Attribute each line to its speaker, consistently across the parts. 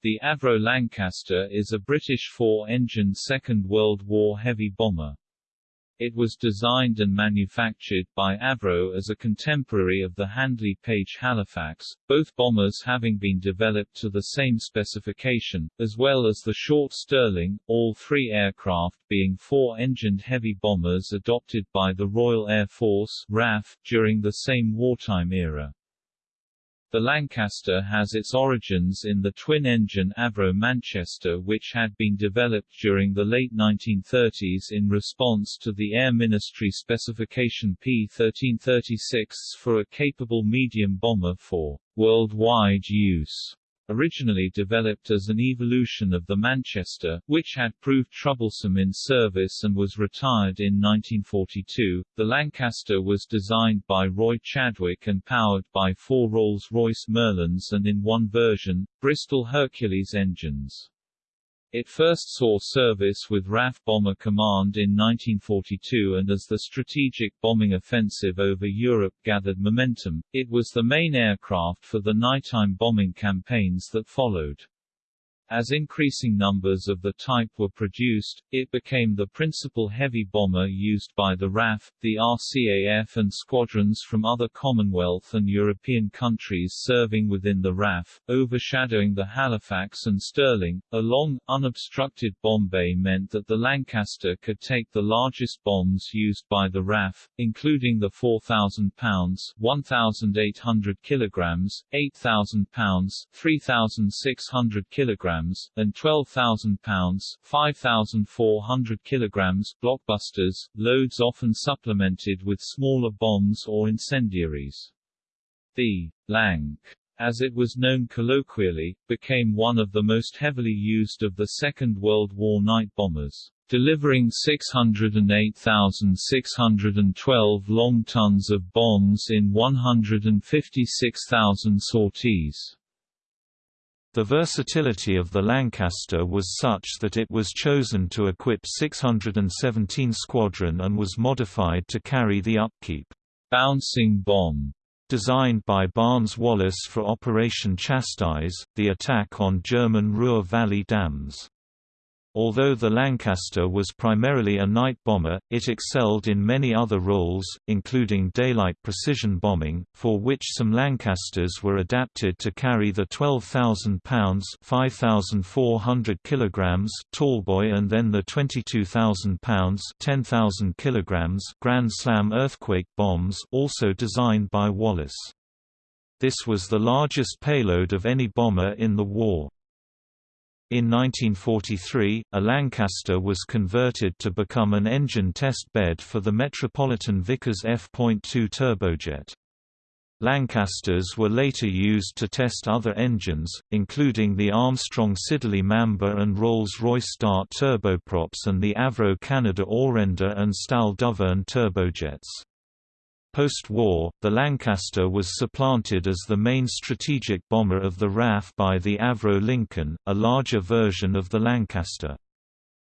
Speaker 1: The Avro Lancaster is a British four-engine Second World War heavy bomber. It was designed and manufactured by Avro as a contemporary of the Handley Page Halifax, both bombers having been developed to the same specification, as well as the short Stirling, all three aircraft being four-engined heavy bombers adopted by the Royal Air Force RAF, during the same wartime era. The Lancaster has its origins in the twin-engine Avro Manchester which had been developed during the late 1930s in response to the Air Ministry specification P-1336 for a capable medium bomber for worldwide use originally developed as an evolution of the Manchester, which had proved troublesome in service and was retired in 1942. The Lancaster was designed by Roy Chadwick and powered by four Rolls-Royce Merlins and in one version, Bristol Hercules engines. It first saw service with RAF Bomber Command in 1942 and as the strategic bombing offensive over Europe gathered momentum, it was the main aircraft for the nighttime bombing campaigns that followed. As increasing numbers of the type were produced, it became the principal heavy bomber used by the RAF, the RCAF and squadrons from other Commonwealth and European countries serving within the RAF, overshadowing the Halifax and Stirling. A long, unobstructed bomb bay meant that the Lancaster could take the largest bombs used by the RAF, including the 4,000 pounds 1,800 kilograms, 8,000 pounds 3,600 kilograms kilograms, and 12,000 pounds 5,400 kilograms blockbusters, loads often supplemented with smaller bombs or incendiaries. The Lanc as it was known colloquially, became one of the most heavily used of the Second World War night bombers, delivering 608,612 long tons of bombs in 156,000 sorties.
Speaker 2: The versatility of the Lancaster was such that it was chosen to equip 617 Squadron and was modified to carry the upkeep
Speaker 1: bouncing bomb
Speaker 2: designed by Barnes Wallis for Operation Chastise, the attack on German Ruhr Valley dams. Although the Lancaster was primarily a night bomber, it excelled in many other roles, including daylight precision bombing, for which some Lancasters were adapted to carry the 12,000 pounds (5,400 kilograms) tallboy and then the 22,000 pounds (10,000 kilograms) Grand Slam earthquake bombs, also designed by Wallis. This was the largest payload of any bomber in the war. In 1943, a Lancaster was converted to become an engine test bed for the Metropolitan Vickers F.2 turbojet. Lancasters were later used to test other engines, including the Armstrong Siddeley Mamba and Rolls-Royce Dart turboprops and the Avro Canada Orenda and STAL Dovern turbojets. Post-war, the Lancaster was supplanted as the main strategic bomber of the RAF by the Avro Lincoln, a larger version of the Lancaster.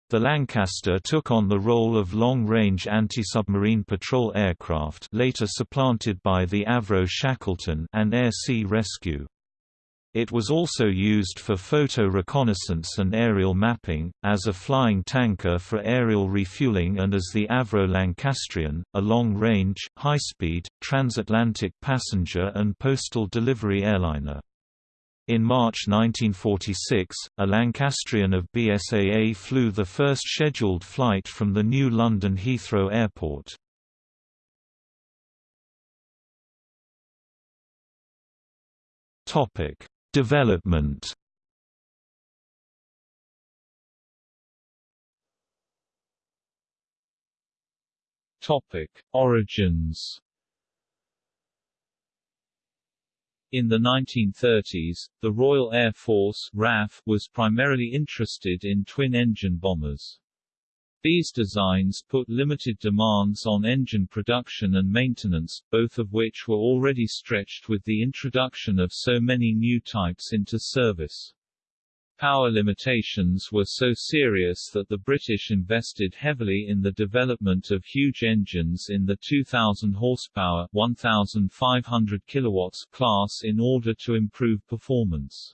Speaker 2: The Lancaster took on the role of long-range anti-submarine patrol aircraft later supplanted by the Avro Shackleton and air-sea rescue. It was also used for photo reconnaissance and aerial mapping, as a flying tanker for aerial refueling and as the Avro Lancastrian, a long-range, high-speed, transatlantic passenger and postal delivery airliner. In March 1946, a Lancastrian of BSAA flew the first scheduled flight from the new London Heathrow Airport. Topic Development
Speaker 1: Topic: Origins. In the 1930s, the Royal Air Force RAF was primarily interested in twin-engine bombers. These designs put limited demands on engine production and maintenance, both of which were already stretched with the introduction of so many new types into service. Power limitations were so serious that the British invested heavily in the development of huge engines in the 2000 horsepower 1500 kilowatts class in order to improve performance.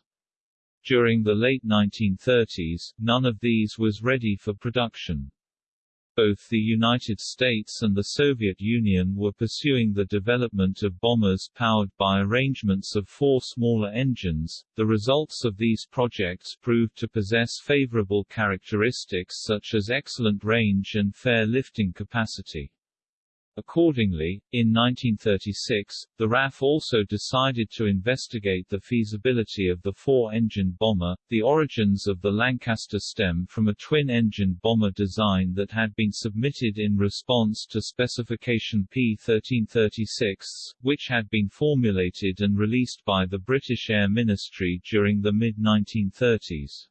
Speaker 1: During the late 1930s, none of these was ready for production. Both the United States and the Soviet Union were pursuing the development of bombers powered by arrangements of four smaller engines. The results of these projects proved to possess favorable characteristics such as excellent range and fair lifting capacity. Accordingly, in 1936, the RAF also decided to investigate the feasibility of the four-engine bomber. The origins of the Lancaster stem from a twin-engine bomber design that had been submitted in response to specification P1336, which had been formulated and released by the British Air Ministry during the mid-1930s.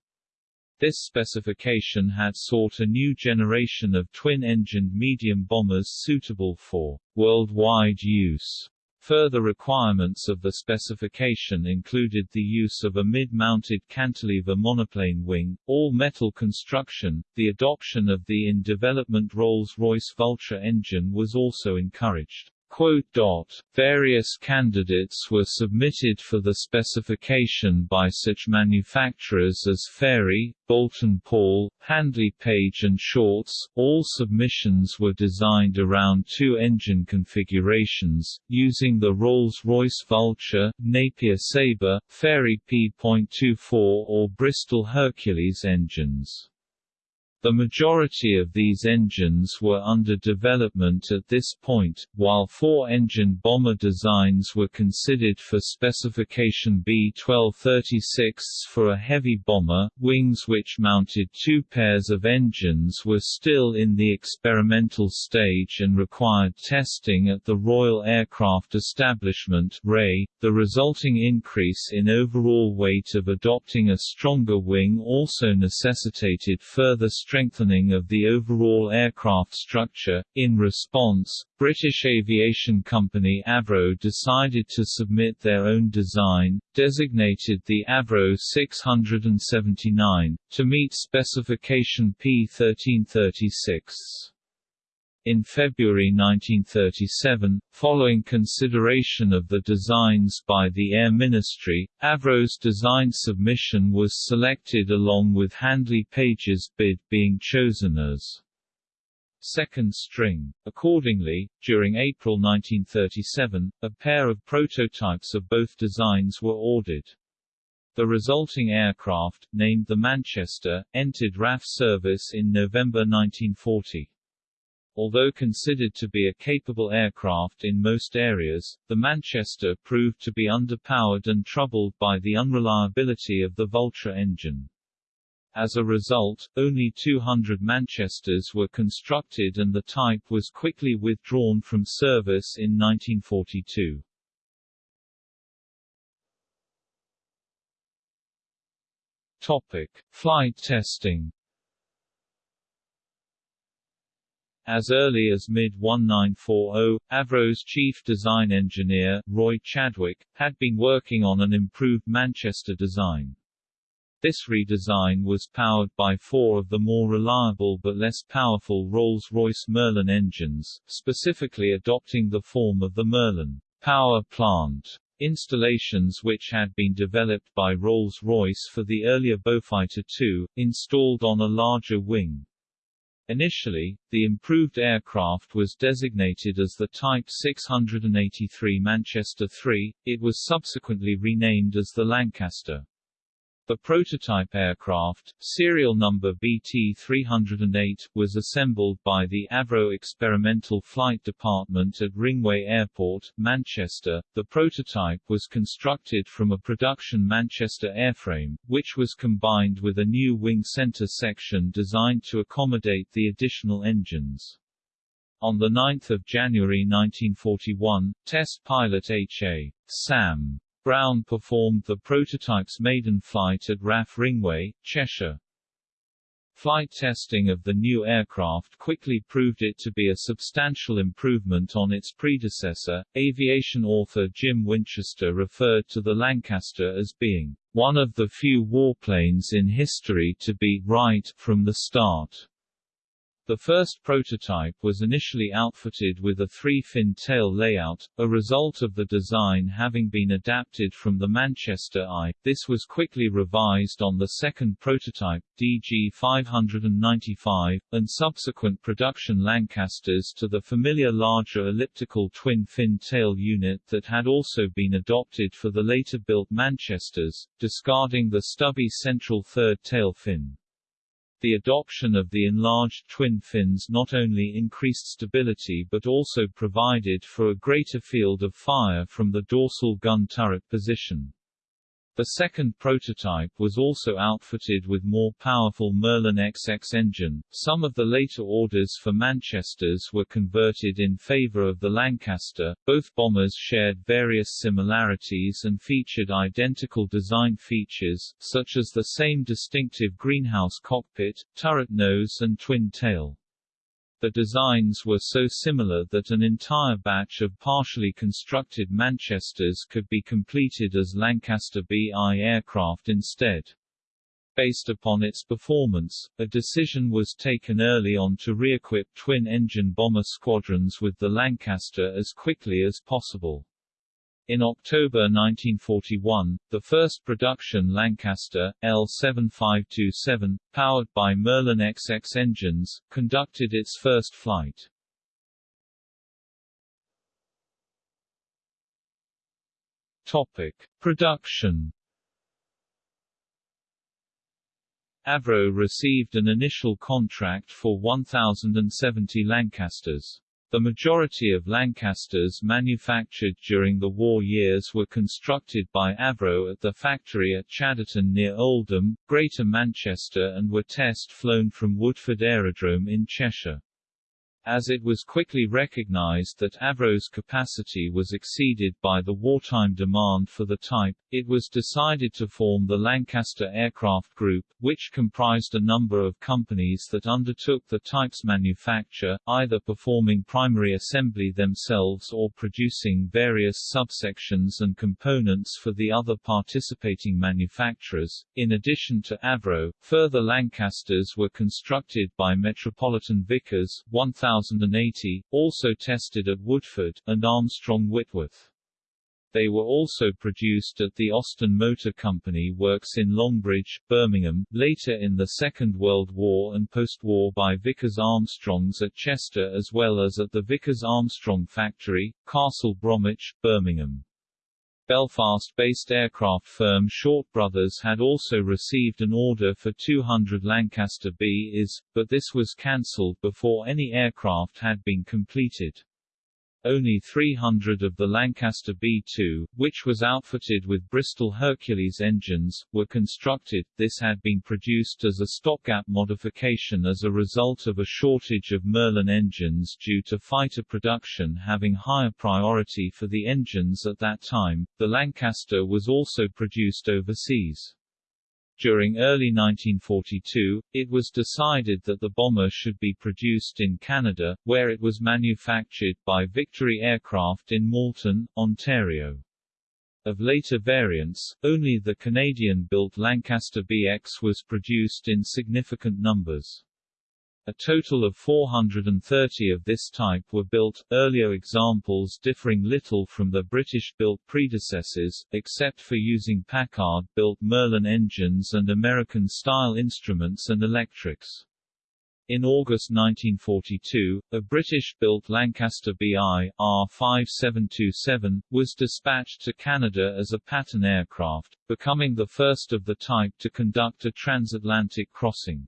Speaker 1: This specification had sought a new generation of twin-engined medium bombers suitable for worldwide use. Further requirements of the specification included the use of a mid-mounted cantilever monoplane wing, all-metal construction. The adoption of the in-development Rolls-Royce Vulture engine was also encouraged. Various candidates were submitted for the specification by such manufacturers as Fairey, Boulton Paul, Handley Page and Shorts. All submissions were designed around two engine configurations, using the Rolls-Royce Vulture, Napier Sabre, Fairey P.24 or Bristol Hercules engines. The majority of these engines were under development at this point, while four-engine bomber designs were considered for specification B-1236 for a heavy bomber. Wings which mounted two pairs of engines were still in the experimental stage and required testing at the Royal Aircraft Establishment. The resulting increase in overall weight of adopting a stronger wing also necessitated further strengthening of the overall aircraft structure. In response, British aviation company Avro decided to submit their own design, designated the Avro 679, to meet specification P1336. In February 1937, following consideration of the designs by the Air Ministry, Avro's design submission was selected along with Handley Page's bid being chosen as second string. Accordingly, during April 1937, a pair of prototypes of both designs were ordered. The resulting aircraft, named the Manchester, entered RAF service in November 1940. Although considered to be a capable aircraft in most areas, the Manchester proved to be underpowered and troubled by the unreliability of the Vulture engine. As a result, only 200 Manchesters were constructed and the type was quickly withdrawn from service in 1942. Topic: Flight testing As early as mid-1940, Avro's chief design engineer, Roy Chadwick, had been working on an improved Manchester design. This redesign was powered by four of the more reliable but less powerful Rolls-Royce Merlin engines, specifically adopting the form of the Merlin power plant installations which had been developed by Rolls-Royce for the earlier Beaufighter II, installed on a larger wing. Initially, the improved aircraft was designated as the Type 683 Manchester III, it was subsequently renamed as the Lancaster. The prototype aircraft, serial number BT-308, was assembled by the Avro Experimental Flight Department at Ringway Airport, Manchester. The prototype was constructed from a production Manchester airframe, which was combined with a new wing center section designed to accommodate the additional engines. On 9 January 1941, test pilot H.A. Sam Brown performed the prototype's maiden flight at RAF Ringway, Cheshire. Flight testing of the new aircraft quickly proved it to be a substantial improvement on its predecessor. Aviation author Jim Winchester referred to the Lancaster as being one of the few warplanes in history to be right from the start. The first prototype was initially outfitted with a three-fin tail layout, a result of the design having been adapted from the Manchester I. This was quickly revised on the second prototype, DG595, and subsequent production Lancasters to the familiar larger elliptical twin-fin tail unit that had also been adopted for the later-built Manchesters, discarding the stubby central third tail fin. The adoption of the enlarged twin fins not only increased stability but also provided for a greater field of fire from the dorsal gun turret position. The second prototype was also outfitted with more powerful Merlin XX engine. Some of the later orders for Manchesters were converted in favor of the Lancaster. Both bombers shared various similarities and featured identical design features, such as the same distinctive greenhouse cockpit, turret nose and twin tail. The designs were so similar that an entire batch of partially constructed Manchesters could be completed as Lancaster BI aircraft instead. Based upon its performance, a decision was taken early on to re-equip twin-engine bomber squadrons with the Lancaster as quickly as possible. In October 1941, the first production Lancaster, L7527, powered by Merlin XX engines, conducted its first flight. Topic. Production Avro received an initial contract for 1,070 Lancasters. The majority of Lancasters manufactured during the war years were constructed by Avro at the factory at Chadderton near Oldham, Greater Manchester and were test flown from Woodford Aerodrome in Cheshire. As it was quickly recognized that Avro's capacity was exceeded by the wartime demand for the type, it was decided to form the Lancaster Aircraft Group, which comprised a number of companies that undertook the type's manufacture, either performing primary assembly themselves or producing various subsections and components for the other participating manufacturers. In addition to Avro, further Lancasters were constructed by Metropolitan Vickers 1000 1080, also tested at Woodford, and Armstrong Whitworth. They were also produced at the Austin Motor Company works in Longbridge, Birmingham, later in the Second World War and post-war by Vickers Armstrongs at Chester as well as at the Vickers Armstrong factory, Castle Bromwich, Birmingham. Belfast-based aircraft firm Short Brothers had also received an order for 200 Lancaster B-IS, but this was cancelled before any aircraft had been completed. Only 300 of the Lancaster B-2, which was outfitted with Bristol Hercules engines, were constructed. This had been produced as a stopgap modification as a result of a shortage of Merlin engines due to fighter production having higher priority for the engines at that time. The Lancaster was also produced overseas. During early 1942, it was decided that the bomber should be produced in Canada, where it was manufactured by Victory Aircraft in Malton, Ontario. Of later variants, only the Canadian-built Lancaster BX was produced in significant numbers. A total of 430 of this type were built, earlier examples differing little from the British-built predecessors, except for using Packard-built Merlin engines and American-style instruments and electrics. In August 1942, a British-built Lancaster BI R5727 was dispatched to Canada as a pattern aircraft, becoming the first of the type to conduct a transatlantic crossing.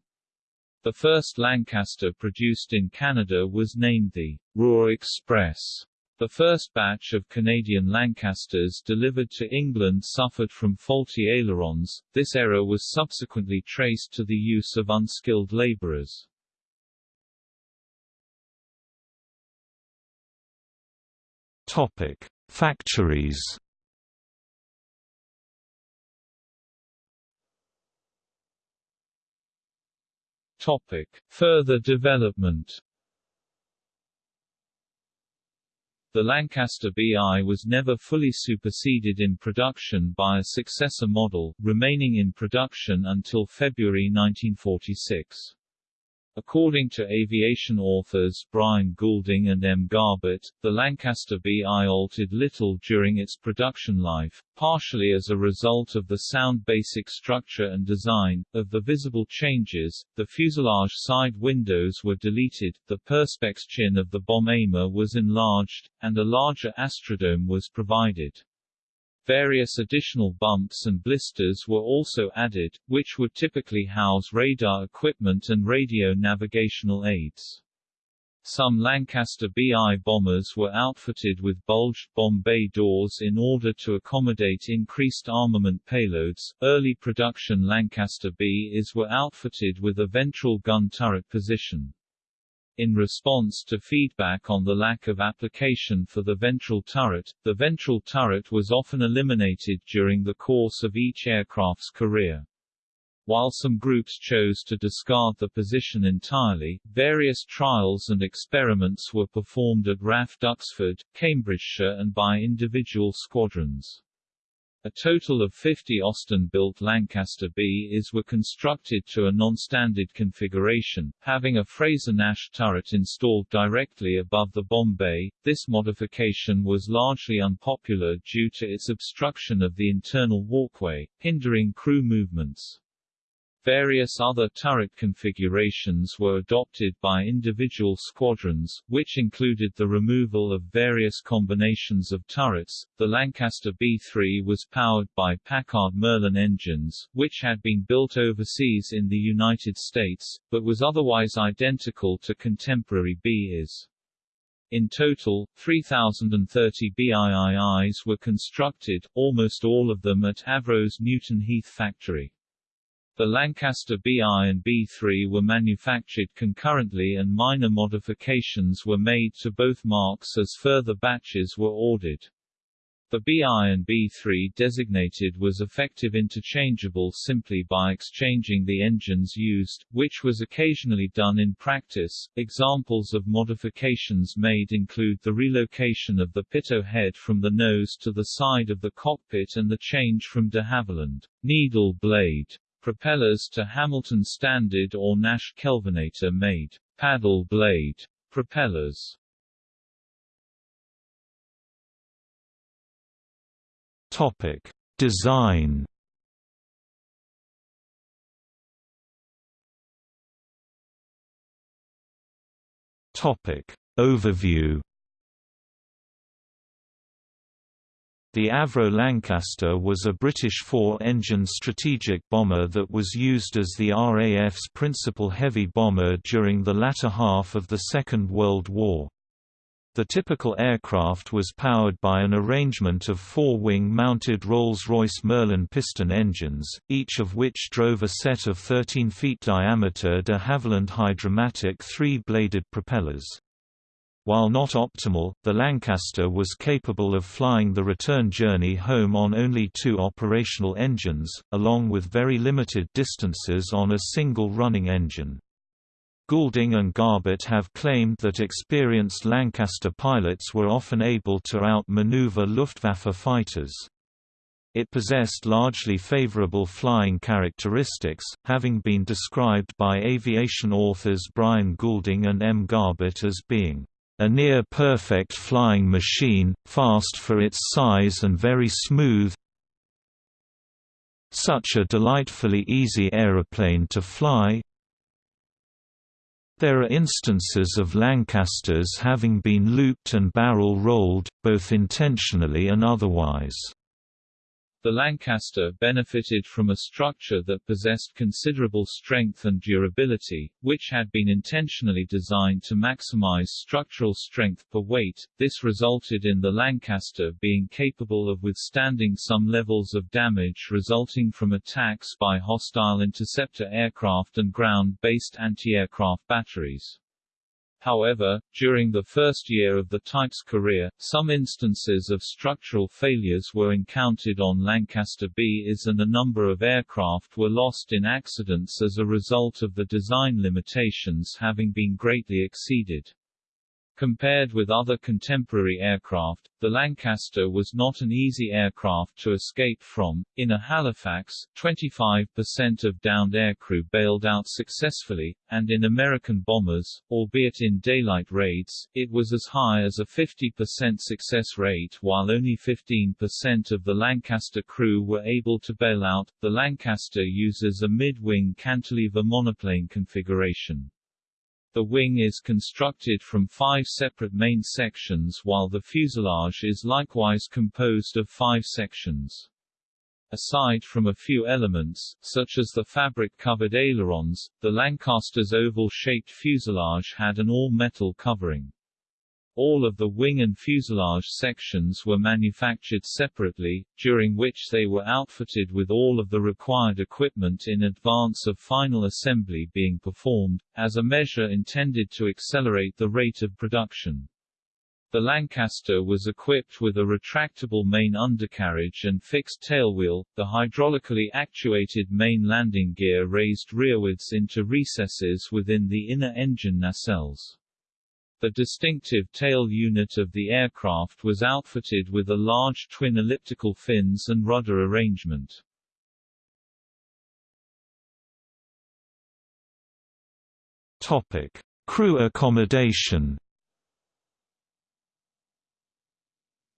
Speaker 1: The first Lancaster produced in Canada was named the Ruhr Express. The first batch of Canadian Lancasters delivered to England suffered from faulty ailerons. This error was subsequently traced to the use of unskilled laborers.
Speaker 2: Topic: Factories.
Speaker 1: Topic. Further development The Lancaster BI was never fully superseded in production by a successor model, remaining in production until February 1946. According to aviation authors Brian Goulding and M. Garbett, the Lancaster BI altered little during its production life, partially as a result of the sound basic structure and design. Of the visible changes, the fuselage side windows were deleted, the perspex chin of the bomb aimer was enlarged, and a larger astrodome was provided. Various additional bumps and blisters were also added, which would typically house radar equipment and radio navigational aids. Some Lancaster BI bombers were outfitted with bulged bomb bay doors in order to accommodate increased armament payloads. Early production Lancaster BIs were outfitted with a ventral gun turret position. In response to feedback on the lack of application for the ventral turret, the ventral turret was often eliminated during the course of each aircraft's career. While some groups chose to discard the position entirely, various trials and experiments were performed at RAF Duxford, Cambridgeshire and by individual squadrons. A total of 50 Austin-built Lancaster BIs were constructed to a non-standard configuration, having a Frazer-Nash turret installed directly above the bomb bay. This modification was largely unpopular due to its obstruction of the internal walkway, hindering crew movements. Various other turret configurations were adopted by individual squadrons, which included the removal of various combinations of turrets. The Lancaster B-3 was powered by Packard Merlin engines, which had been built overseas in the United States, but was otherwise identical to contemporary BIs. In total, 3,030 BIIIs were constructed, almost all of them at Avro's Newton Heath factory. The Lancaster BI and B3 were manufactured concurrently and minor modifications were made to both marks as further batches were ordered. The BI and B3 designated was effective interchangeable simply by exchanging the engines used, which was occasionally done in practice. Examples of modifications made include the relocation of the pitot head from the nose to the side of the cockpit and the change from de Havilland needle blade propellers to Hamilton Standard or Nash Kelvinator made paddle blade propellers.
Speaker 2: Topic: Design. Topic: Overview. The Avro Lancaster was a British four-engine strategic bomber that was used as the RAF's principal heavy bomber during the latter half of the Second World War. The typical aircraft was powered by an arrangement of four wing-mounted Rolls-Royce Merlin piston engines, each of which drove a set of 13 feet diameter de Havilland Hydra-Matic three-bladed propellers. While not optimal, the Lancaster was capable of flying the return journey home on only two operational engines, along with very limited distances on a single running engine. Goulding and Garbett have claimed that experienced Lancaster pilots were often able to outmaneuver Luftwaffe fighters. It possessed largely favorable flying characteristics, having been described by aviation authors Brian Goulding and M. Garbett as being a near-perfect flying machine, fast for its size and very smooth such a delightfully easy aeroplane to fly There are instances of Lancasters having been looped and barrel-rolled, both intentionally and otherwise.
Speaker 1: The Lancaster benefited from a structure that possessed considerable strength and durability, which had been intentionally designed to maximize structural strength per weight. This resulted in the Lancaster being capable of withstanding some levels of damage resulting from attacks by hostile interceptor aircraft and ground-based anti-aircraft batteries. However, during the first year of the type's career, some instances of structural failures were encountered on Lancaster BIs and a number of aircraft were lost in accidents as a result of the design limitations having been greatly exceeded. Compared with other contemporary aircraft, the Lancaster was not an easy aircraft to escape from. In a Halifax, 25% of downed aircrew bailed out successfully, and in American bombers, albeit in daylight raids, it was as high as a 50% success rate while only 15% of the Lancaster crew were able to bail out. The Lancaster uses a mid-wing cantilever monoplane configuration. The wing is constructed from five separate main sections while the fuselage is likewise composed of five sections. Aside from a few elements, such as the fabric-covered ailerons, the Lancaster's oval-shaped fuselage had an all-metal covering. All of the wing and fuselage sections were manufactured separately, during which they were outfitted with all of the required equipment in advance of final assembly being performed, as a measure intended to accelerate the rate of production. The Lancaster was equipped with a retractable main undercarriage and fixed tailwheel, the hydraulically actuated main landing gear raised rearwards into recesses within the inner engine nacelles. The distinctive tail unit of the aircraft was outfitted with a large twin elliptical fins and rudder arrangement.
Speaker 2: Topic: Crew accommodation.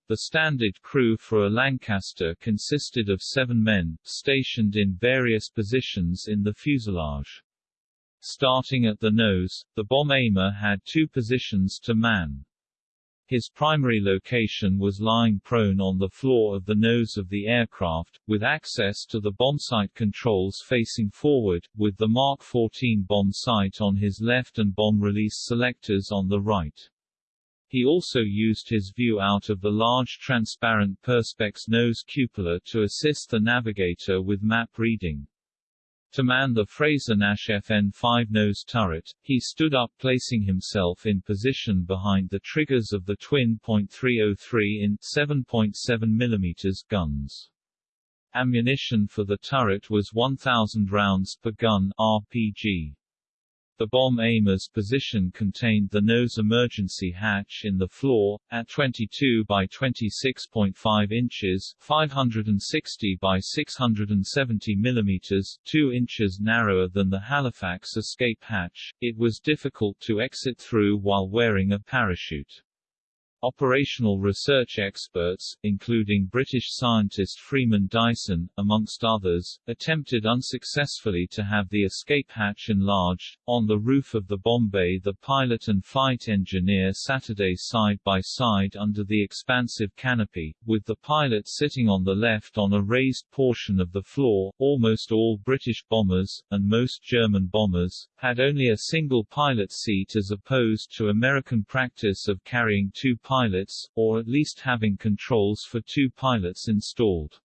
Speaker 1: The standard crew for a Lancaster consisted of seven men, stationed in various positions in the fuselage. Starting at the nose, the bomb aimer had two positions to man. His primary location was lying prone on the floor of the nose of the aircraft, with access to the bombsight controls facing forward, with the Mark 14 bomb sight on his left and bomb release selectors on the right. He also used his view out of the large transparent Perspex nose cupola to assist the navigator with map reading. To man the Frazer Nash FN-5 nose turret, he stood up placing himself in position behind the triggers of the twin .303 in 7.7 mm guns. Ammunition for the turret was 1,000 rounds per gun RPG. The bomb aimer's position contained the nose emergency hatch in the floor, at 22 by 26.5 inches 560 by 670 millimeters 2 inches narrower than the Halifax escape hatch, it was difficult to exit through while wearing a parachute. Operational research experts, including British scientist Freeman Dyson, amongst others, attempted unsuccessfully to have the escape hatch enlarged. On the roof of the bomb bay the pilot and flight engineer Saturday side by side under the expansive canopy, with the pilot sitting on the left on a raised portion of the floor. Almost all British bombers, and most German bombers, had only a single pilot seat as opposed to American practice of carrying two pilots, or at least having controls for two pilots installed.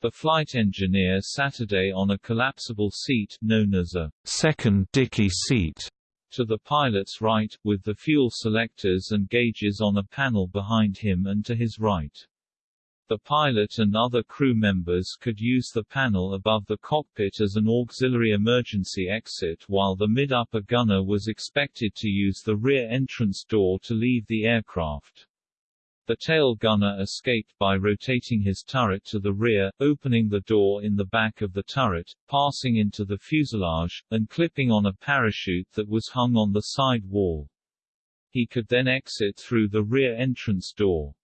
Speaker 1: The flight engineer Saturday on a collapsible seat known as a second dicky seat to the pilot's right, with the fuel selectors and gauges on a panel behind him and to his right. The pilot and other crew members could use the panel above the cockpit as an auxiliary emergency exit while the mid-upper gunner was expected to use the rear entrance door to leave the aircraft. The tail gunner escaped by rotating his turret to the rear, opening the door in the back of the turret, passing into the fuselage, and clipping on a parachute that was hung on the side wall. He could then exit through the rear entrance door.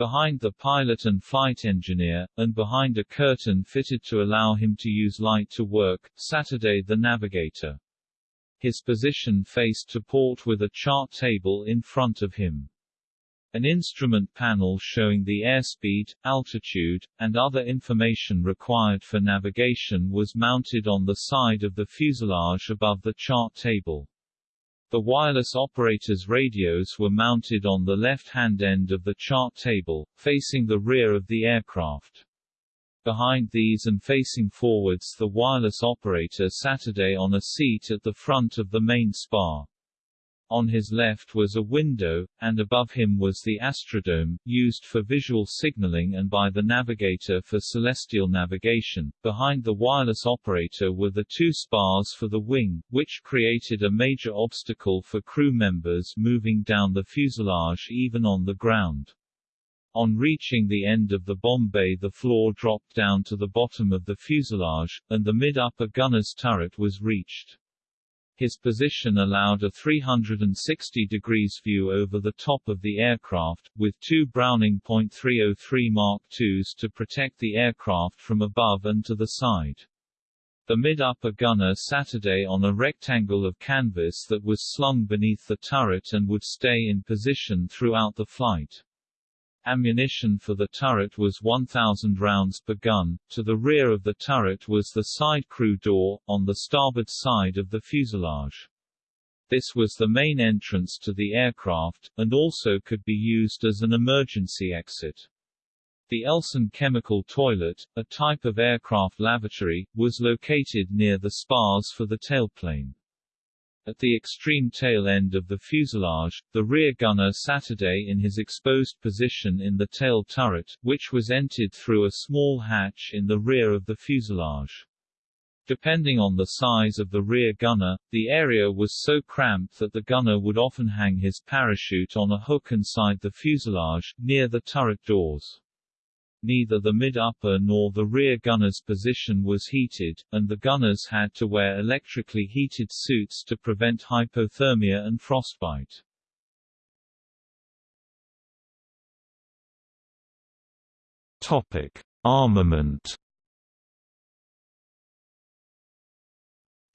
Speaker 1: Behind the pilot and flight engineer, and behind a curtain fitted to allow him to use light to work, Saturday the navigator. His position faced to port with a chart table in front of him. An instrument panel showing the airspeed, altitude, and other information required for navigation was mounted on the side of the fuselage above the chart table. The wireless operator's radios were mounted on the left-hand end of the chart table, facing the rear of the aircraft. Behind these and facing forwards the wireless operator sat Saturday on a seat at the front of the main spar. On his left was a window, and above him was the astrodome, used for visual signaling and by the navigator for celestial navigation. Behind the wireless operator were the two spars for the wing, which created a major obstacle for crew members moving down the fuselage even on the ground. On reaching the end of the bomb bay the floor dropped down to the bottom of the fuselage, and the mid-upper gunner's turret was reached. His position allowed a 360 degrees view over the top of the aircraft, with two Browning .303 Mark IIs to protect the aircraft from above and to the side. The mid-upper gunner Saturday on a rectangle of canvas that was slung beneath the turret and would stay in position throughout the flight. Ammunition for the turret was 1,000 rounds per gun. To the rear of the turret was the side crew door, on the starboard side of the fuselage. This was the main entrance to the aircraft, and also could be used as an emergency exit. The Elsan chemical toilet, a type of aircraft lavatory, was located near the spars for the tailplane. At the extreme tail end of the fuselage, the rear gunner Saturday in his exposed position in the tail turret, which was entered through a small hatch in the rear of the fuselage. Depending on the size of the rear gunner, the area was so cramped that the gunner would often hang his parachute on a hook inside the fuselage, near the turret doors. Neither the mid-upper nor the rear gunner's position was heated, and the gunners had to wear electrically heated suits to prevent hypothermia and frostbite.
Speaker 2: Topic: Armament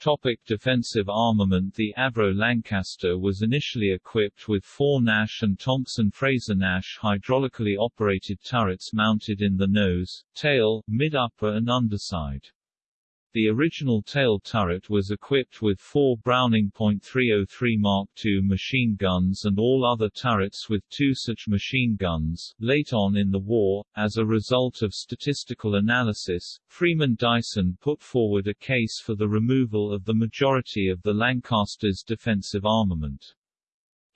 Speaker 1: Topic defensive armament The Avro Lancaster was initially equipped with four Nash and Thompson Frazer Nash hydraulically operated turrets mounted in the nose, tail, mid-upper and underside. The original tail turret was equipped with four Browning .303 Mark II machine guns and all other turrets with two such machine guns. Late on in the war, as a result of statistical analysis, Freeman Dyson put forward a case for the removal of the majority of the Lancaster's defensive armament.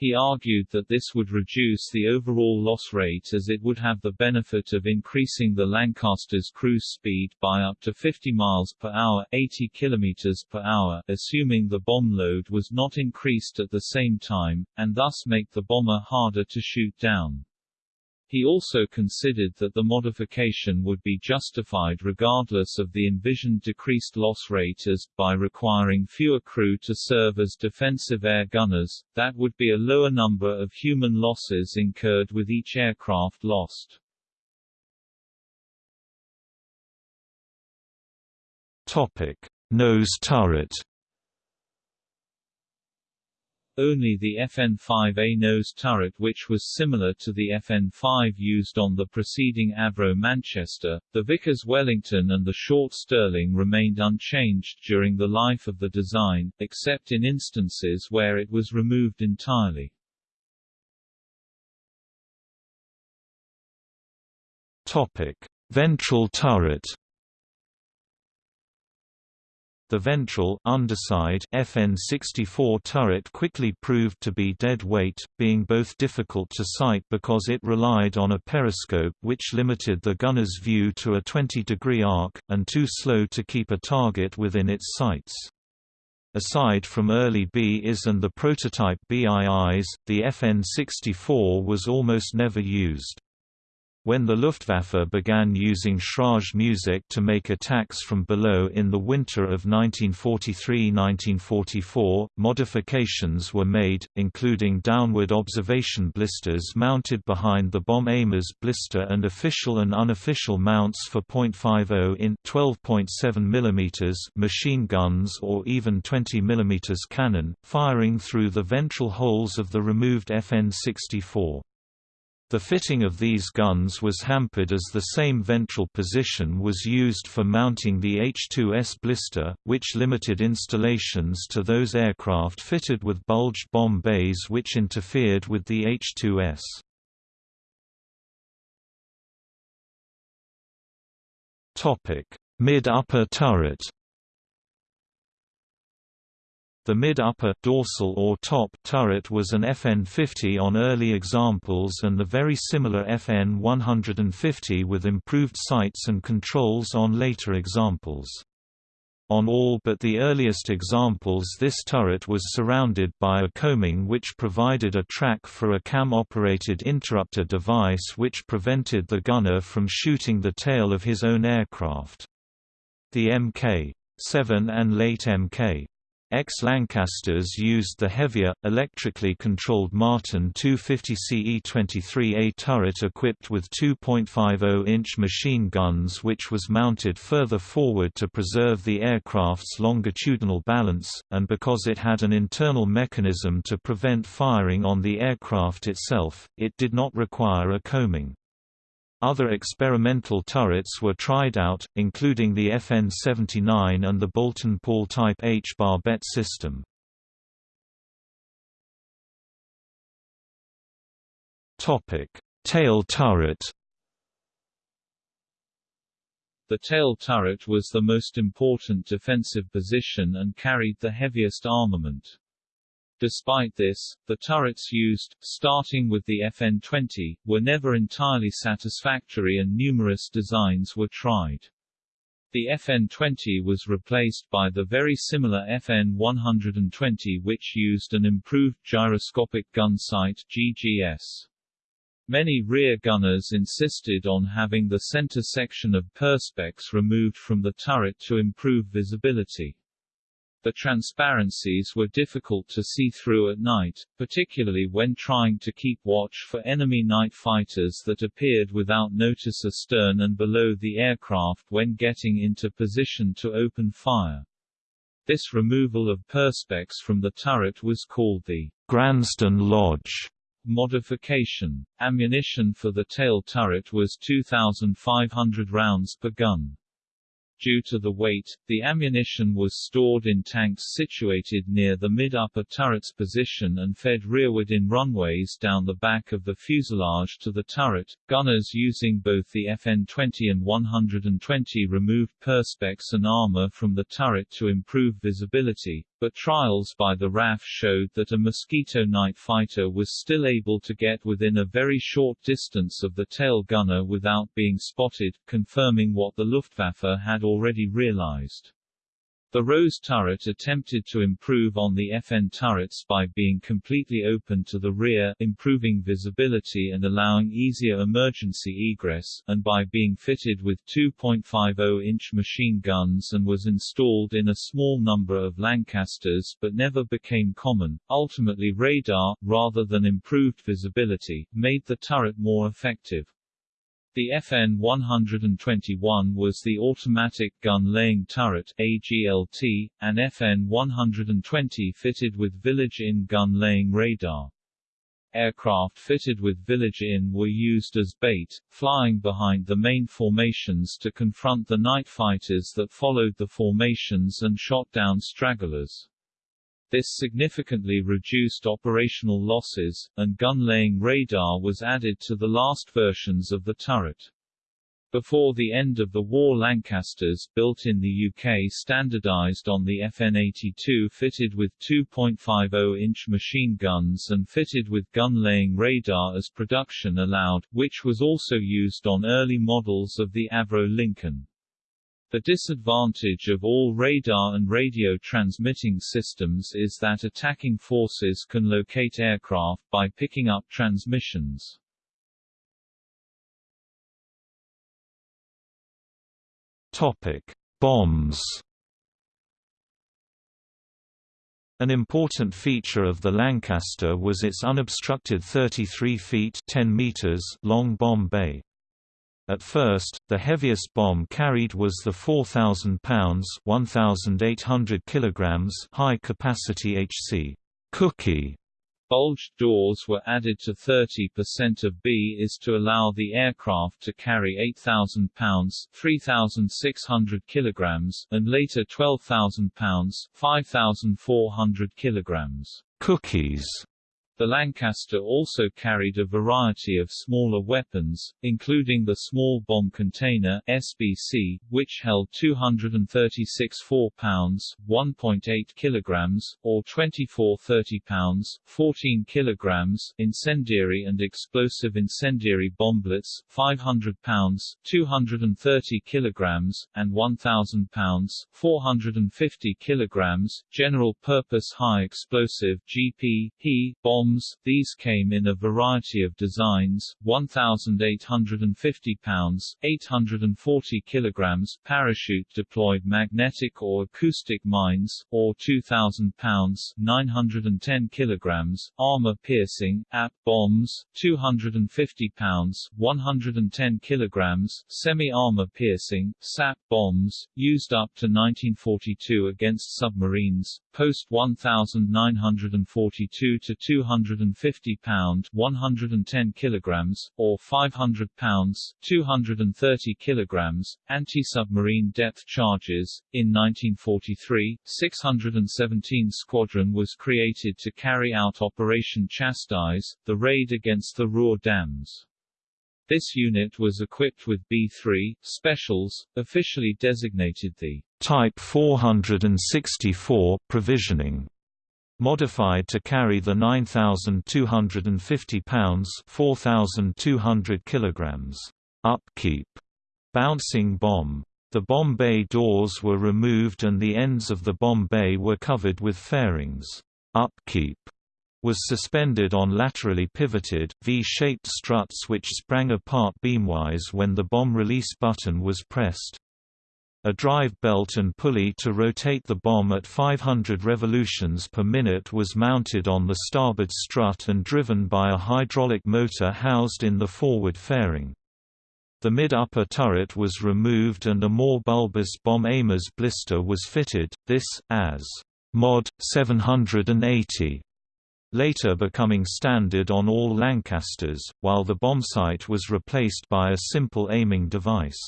Speaker 1: He argued that this would reduce the overall loss rate as it would have the benefit of increasing the Lancaster's cruise speed by up to 50 miles per hour 80 kilometers per hour assuming the bomb load was not increased at the same time, and thus make the bomber harder to shoot down. He also considered that the modification would be justified regardless of the envisioned decreased loss rate as, by requiring fewer crew to serve as defensive air gunners, that would be a lower number of human losses incurred with each aircraft lost.
Speaker 2: Topic. Nose turret
Speaker 1: only the FN-5A nose turret which was similar to the FN-5 used on the preceding Avro Manchester, the Vickers Wellington and the Short Stirling remained unchanged during the life of the design, except in instances where it was removed entirely.
Speaker 2: Topic: Ventral turret the ventral underside FN-64 turret quickly proved to be dead weight, being both difficult to sight because it relied on a periscope which limited the gunner's view to a 20-degree arc, and too slow to keep a target within its sights. Aside from early BIs and the prototype BIIs, the FN-64 was almost never used. When the Luftwaffe began using Schräge Musik to make attacks from below in the winter of 1943–1944, modifications were made, including downward observation blisters mounted behind the bomb aimer's blister and official and unofficial mounts for .50 in 12.7 mm machine guns or even 20 mm cannon, firing through the ventral holes of the removed FN-64. The fitting of these guns was hampered as the same ventral position was used for mounting the H-2S blister, which limited installations to those aircraft fitted with bulged bomb bays which interfered with the H-2S. Mid-upper turret The mid-upper dorsal or top turret was an FN-50 on early examples and the very similar FN-150 with improved sights and controls on later examples. On all but the earliest examples this turret was surrounded by a coaming which provided a track for a cam-operated interrupter device which prevented the gunner from shooting the tail of his own aircraft. The Mk. 7 and late Mk. X-Lancasters used the heavier, electrically controlled Martin 250 CE-23A turret equipped with 2.50-inch machine guns which was mounted further forward to preserve the aircraft's longitudinal balance, and because it had an internal mechanism to prevent firing on the aircraft itself, it did not require a coaming. Other experimental turrets were tried out, including the FN-79 and the Boulton Paul Type H barbette system. Tail turret
Speaker 1: The tail turret was the most important defensive position and carried the heaviest armament. Despite this, the turrets used, starting with the FN-20, were never entirely satisfactory and numerous designs were tried. The FN-20 was replaced by the very similar FN-120 which used an improved gyroscopic gun sight GGS. Many rear gunners insisted on having the center section of perspex removed from the turret to improve visibility. The transparencies were difficult to see through at night, particularly when trying to keep watch for enemy night fighters that appeared without notice astern and below the aircraft when getting into position to open fire. This removal of perspex from the turret was called the
Speaker 2: Gransden Lodge
Speaker 1: modification. Ammunition for the tail turret was 2,500 rounds per gun. Due to the weight, the ammunition was stored in tanks situated near the mid-upper turret's position and fed rearward in runways down the back of the fuselage to the turret. Gunners using both the FN-20 and 120 removed perspex and armor from the turret to improve visibility, but trials by the RAF showed that a Mosquito night fighter was still able to get within a very short distance of the tail gunner without being spotted, confirming what the Luftwaffe had already realized. The Rose turret attempted to improve on the FN turrets by being completely open to the rear, improving visibility and allowing easier emergency egress, and by being fitted with 2.50-inch machine guns and was installed in a small number of Lancasters but never became common. Ultimately radar, rather than improved visibility, made the turret more effective. The FN-121 was the Automatic Gun Laying Turret AGLT, an FN-120 fitted with Village Inn gun laying radar. Aircraft fitted with Village Inn were used as bait, flying behind the main formations to confront the night fighters that followed the formations and shot down stragglers. This significantly reduced operational losses, and gun-laying radar was added to the last versions of the turret. Before the end of the war Lancasters built in the UK standardized on the FN-82 fitted with 2.50-inch machine guns and fitted with gun-laying radar as production allowed, which was also used on early models of the Avro Lincoln. The disadvantage of all radar and radio transmitting systems is that attacking forces can locate aircraft by picking up transmissions.
Speaker 2: Topic: Bombs. An important feature of the Lancaster was its unobstructed 33 feet 10 meters long bomb bay. At first, the heaviest bomb carried was the 4,000 pounds (1,800 kilograms) high-capacity HC Cookie.
Speaker 1: Bulged doors were added to 30% of B is to allow the aircraft to carry 8,000 pounds (3,600 kilograms) and later 12,000 pounds (5,400 kilograms).
Speaker 2: Cookies
Speaker 1: The Lancaster also carried a variety of smaller weapons, including the Small Bomb Container SBC, which held 236 4-pounds (1.8 kilograms) or 24 30-pounds (14 kilograms) incendiary and explosive incendiary bomblets, 500 pounds (230 kilograms) and 1000 pounds (450 kilograms) general-purpose high explosive (GP) bomb these came in a variety of designs, 1,850 pounds 840 kilograms parachute-deployed magnetic or acoustic mines, or 2,000 pounds 910 kilograms armor-piercing, AP bombs, 250 pounds 110 kilograms semi-armor piercing, SAP bombs, used up to 1942 against submarines, post 1942 to 200 150 pound 110 kilograms, or 500 pounds 230 kilograms, anti-submarine depth charges. In 1943, 617 Squadron was created to carry out Operation Chastise, the raid against the Ruhr dams. This unit was equipped with B-3 Specials, officially designated the
Speaker 2: Type 464 provisioning modified to carry the 9,250 pounds 4,200 kilograms upkeep bouncing bomb. The bomb bay doors were removed and the ends of the bomb bay were covered with fairings. Upkeep was suspended on laterally pivoted, V-shaped struts which sprang apart beamwise when the bomb release button was pressed. A drive belt and pulley to rotate the bomb at 500 revolutions per minute was mounted on the starboard strut and driven by a hydraulic motor housed in the forward fairing. The mid-upper turret was removed and a more bulbous bomb aimer's blister was fitted, this, as Mod. 780, later becoming standard on all Lancasters, while the bombsight was replaced by a simple aiming device.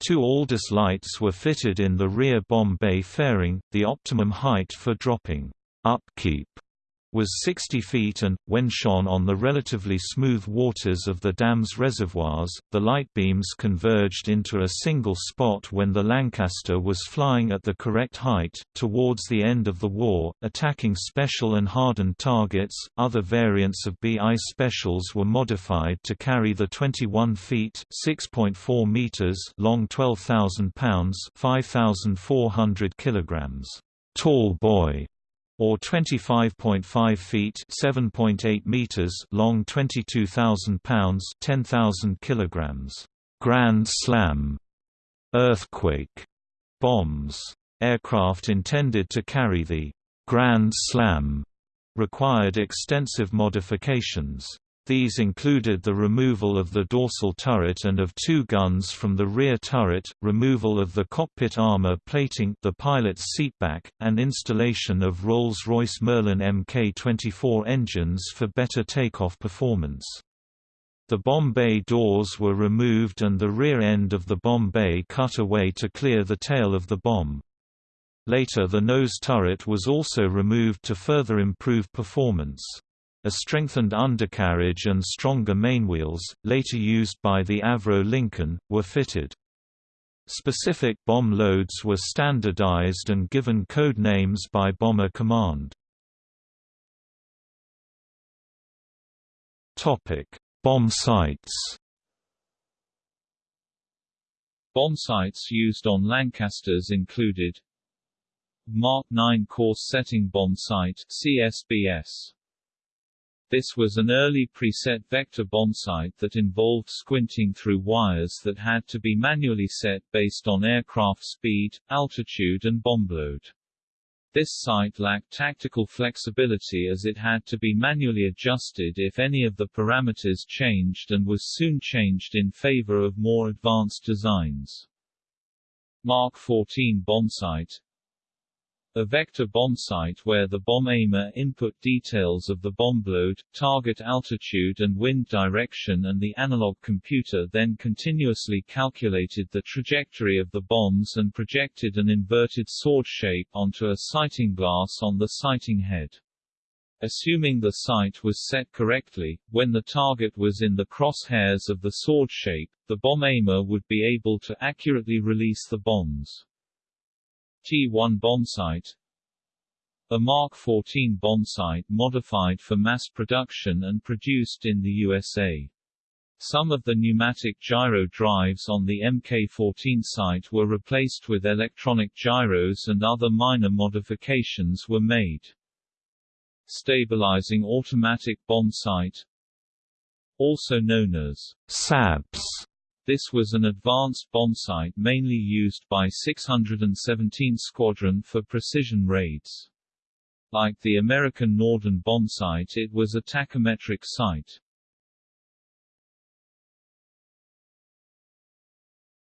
Speaker 2: Two Aldis lights were fitted in the rear bomb bay fairing, the optimum height for dropping. Upkeep was 60 feet and, when shone on the relatively smooth waters of the dam's reservoirs, the light beams converged into a single spot when the Lancaster was flying at the correct height. Towards the end of the war, attacking special and hardened targets, other variants of BI specials were modified to carry the 21 feet (6.4 meters) long 12,000 pounds (5,400 kilograms) Tallboy or 25.5 feet (7.8 meters) long 22,000 pounds (10,000 kilograms). Grand Slam earthquake bombs. Aircraft intended to carry the Grand Slam required extensive modifications. These included the removal of the dorsal turret and of two guns from the rear turret, removal of the cockpit armor plating the pilot's seatback, and installation of Rolls-Royce Merlin Mk-24 engines for better takeoff performance. The bomb bay doors were removed and the rear end of the bomb bay cut away to clear the tail of the bomb. Later the nose turret was also removed to further improve performance. A strengthened undercarriage and stronger mainwheels, later used by the Avro Lincoln, were fitted. Specific bomb loads were standardized and given code names by Bomber Command. Bomb sights
Speaker 1: Bomb sights used on Lancasters included Mark 9 Course Setting Bomb Sight CSBS this was an early preset vector bombsight that involved squinting through wires that had to be manually set based on aircraft speed, altitude and bomb load. This sight lacked tactical flexibility as it had to be manually adjusted if any of the parameters changed and was soon changed in favor of more advanced designs. Mark 14 bombsight a vector bomb sight where the bomb aimer input details of the bomb load, target altitude and wind direction and the analog computer then continuously calculated the trajectory of the bombs and projected an inverted sword shape onto a sighting glass on the sighting head. Assuming the sight was set correctly, when the target was in the crosshairs of the sword shape, the bomb aimer would be able to accurately release the bombs. T-1 bombsight A Mark 14 bombsight modified for mass production and produced in the USA. Some of the pneumatic gyro drives on the Mk14 sight were replaced with electronic gyros and other minor modifications were made. Stabilizing Automatic Bomb Sight also known as
Speaker 2: SABS.
Speaker 1: This was an advanced bombsight mainly used by 617 Squadron for precision raids. Like the American Norden bombsight it was a tachymetric sight.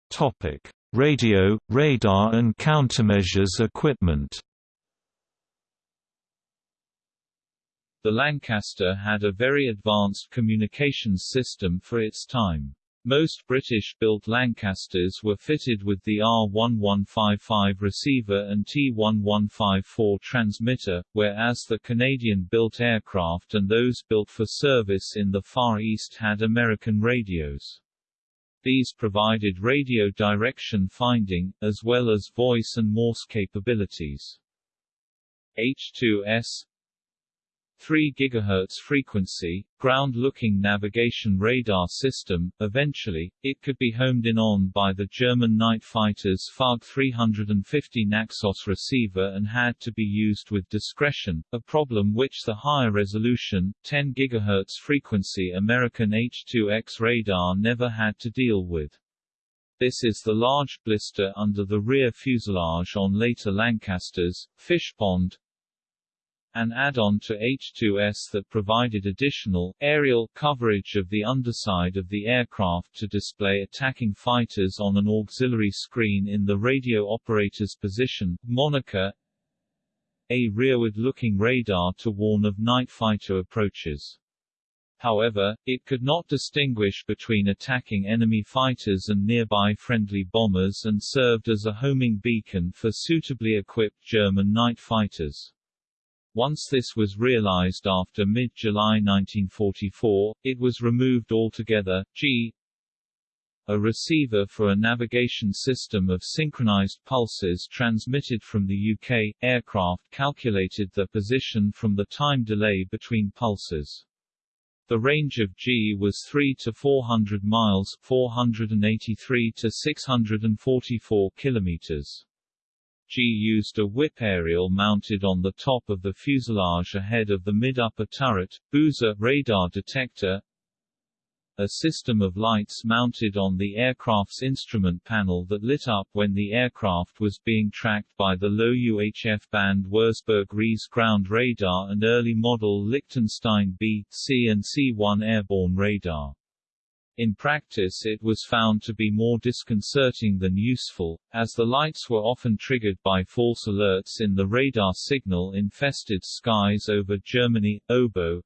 Speaker 2: Topic: Radio, radar and countermeasures equipment.
Speaker 1: The Lancaster had a very advanced communications system for its time. Most British-built Lancasters were fitted with the R1155 receiver and T1154 transmitter, whereas the Canadian-built aircraft and those built for service in the Far East had American radios. These provided radio direction finding, as well as voice and Morse capabilities. H2S 3 GHz frequency, ground-looking navigation radar system. Eventually, it could be homed in on by the German night fighters FuG 350 Naxos receiver and had to be used with discretion, a problem which the higher resolution, 10 GHz frequency American H2X radar never had to deal with. This is the large blister under the rear fuselage on later Lancasters, Fishpond, an add-on to H2S that provided additional, aerial, coverage of the underside of the aircraft to display attacking fighters on an auxiliary screen in the radio operator's position, Monica a rearward-looking radar to warn of night fighter approaches. However, it could not distinguish between attacking enemy fighters and nearby friendly bombers and served as a homing beacon for suitably equipped German night fighters. Once this was realized after mid-July 1944, it was removed altogether. Gee a receiver for a navigation system of synchronized pulses transmitted from the UK, aircraft calculated the position from the time delay between pulses. The range of Gee was 3 to 400 miles 483 to 644 kilometers. Gee used a whip aerial mounted on the top of the fuselage ahead of the mid-upper turret, boozer radar detector, a system of lights mounted on the aircraft's instrument panel that lit up when the aircraft was being tracked by the low UHF band Würzburg Riese ground radar and early model Lichtenstein B, C and C1 airborne radar. In practice it was found to be more disconcerting than useful, as the lights were often triggered by false alerts in the radar signal-infested skies over Germany. Oboe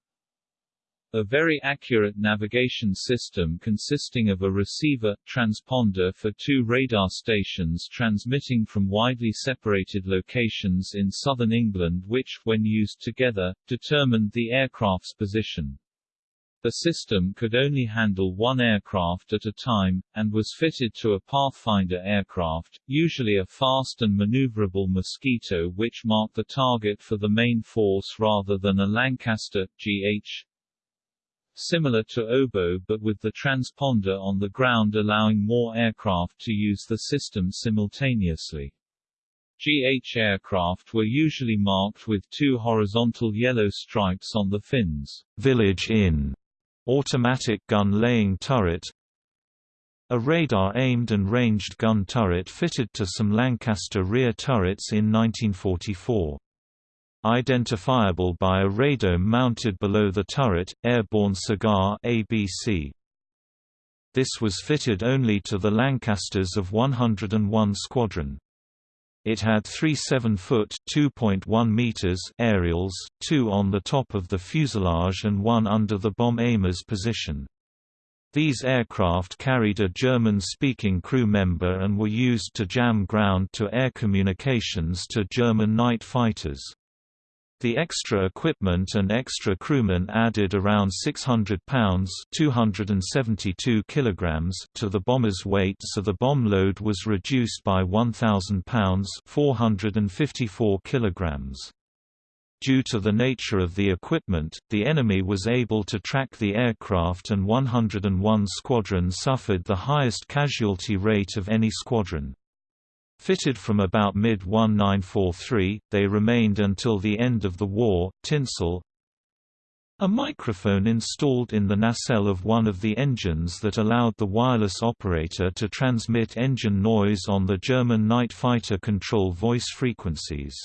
Speaker 1: a very accurate navigation system consisting of a receiver, transponder for two radar stations transmitting from widely separated locations in southern England which, when used together, determined the aircraft's position. The system could only handle one aircraft at a time, and was fitted to a Pathfinder aircraft, usually a fast and maneuverable Mosquito which marked the target for the main force rather than a Lancaster, GH, similar to Oboe but with the transponder on the ground allowing more aircraft to use the system simultaneously. GH aircraft were usually marked with two horizontal yellow stripes on the fins.
Speaker 2: Village Inn Automatic gun laying turret A radar-aimed and ranged gun turret fitted to some Lancaster rear turrets in 1944. Identifiable by a radome mounted below the turret, Airborne Cigar ABC. This was fitted only to the Lancasters of 101 Squadron. It had three 7-foot (2.1 meters) aerials, two on the top of the fuselage and one under the bomb aimer's position. These aircraft carried a German-speaking crew member and were used to jam ground-to-air communications to German night fighters. The extra equipment and extra crewmen added around 600 pounds 272 kilograms to the bomber's weight so the bomb load was reduced by 1,000 pounds 454 kilograms. Due to the nature of the equipment, the enemy was able to track the aircraft and 101 Squadron suffered the highest casualty rate of any squadron. Fitted from about mid-1943, they remained until the end of the war. Tinsel A microphone installed in the nacelle of one of the engines that allowed the wireless operator to transmit engine noise on the German night fighter control voice frequencies.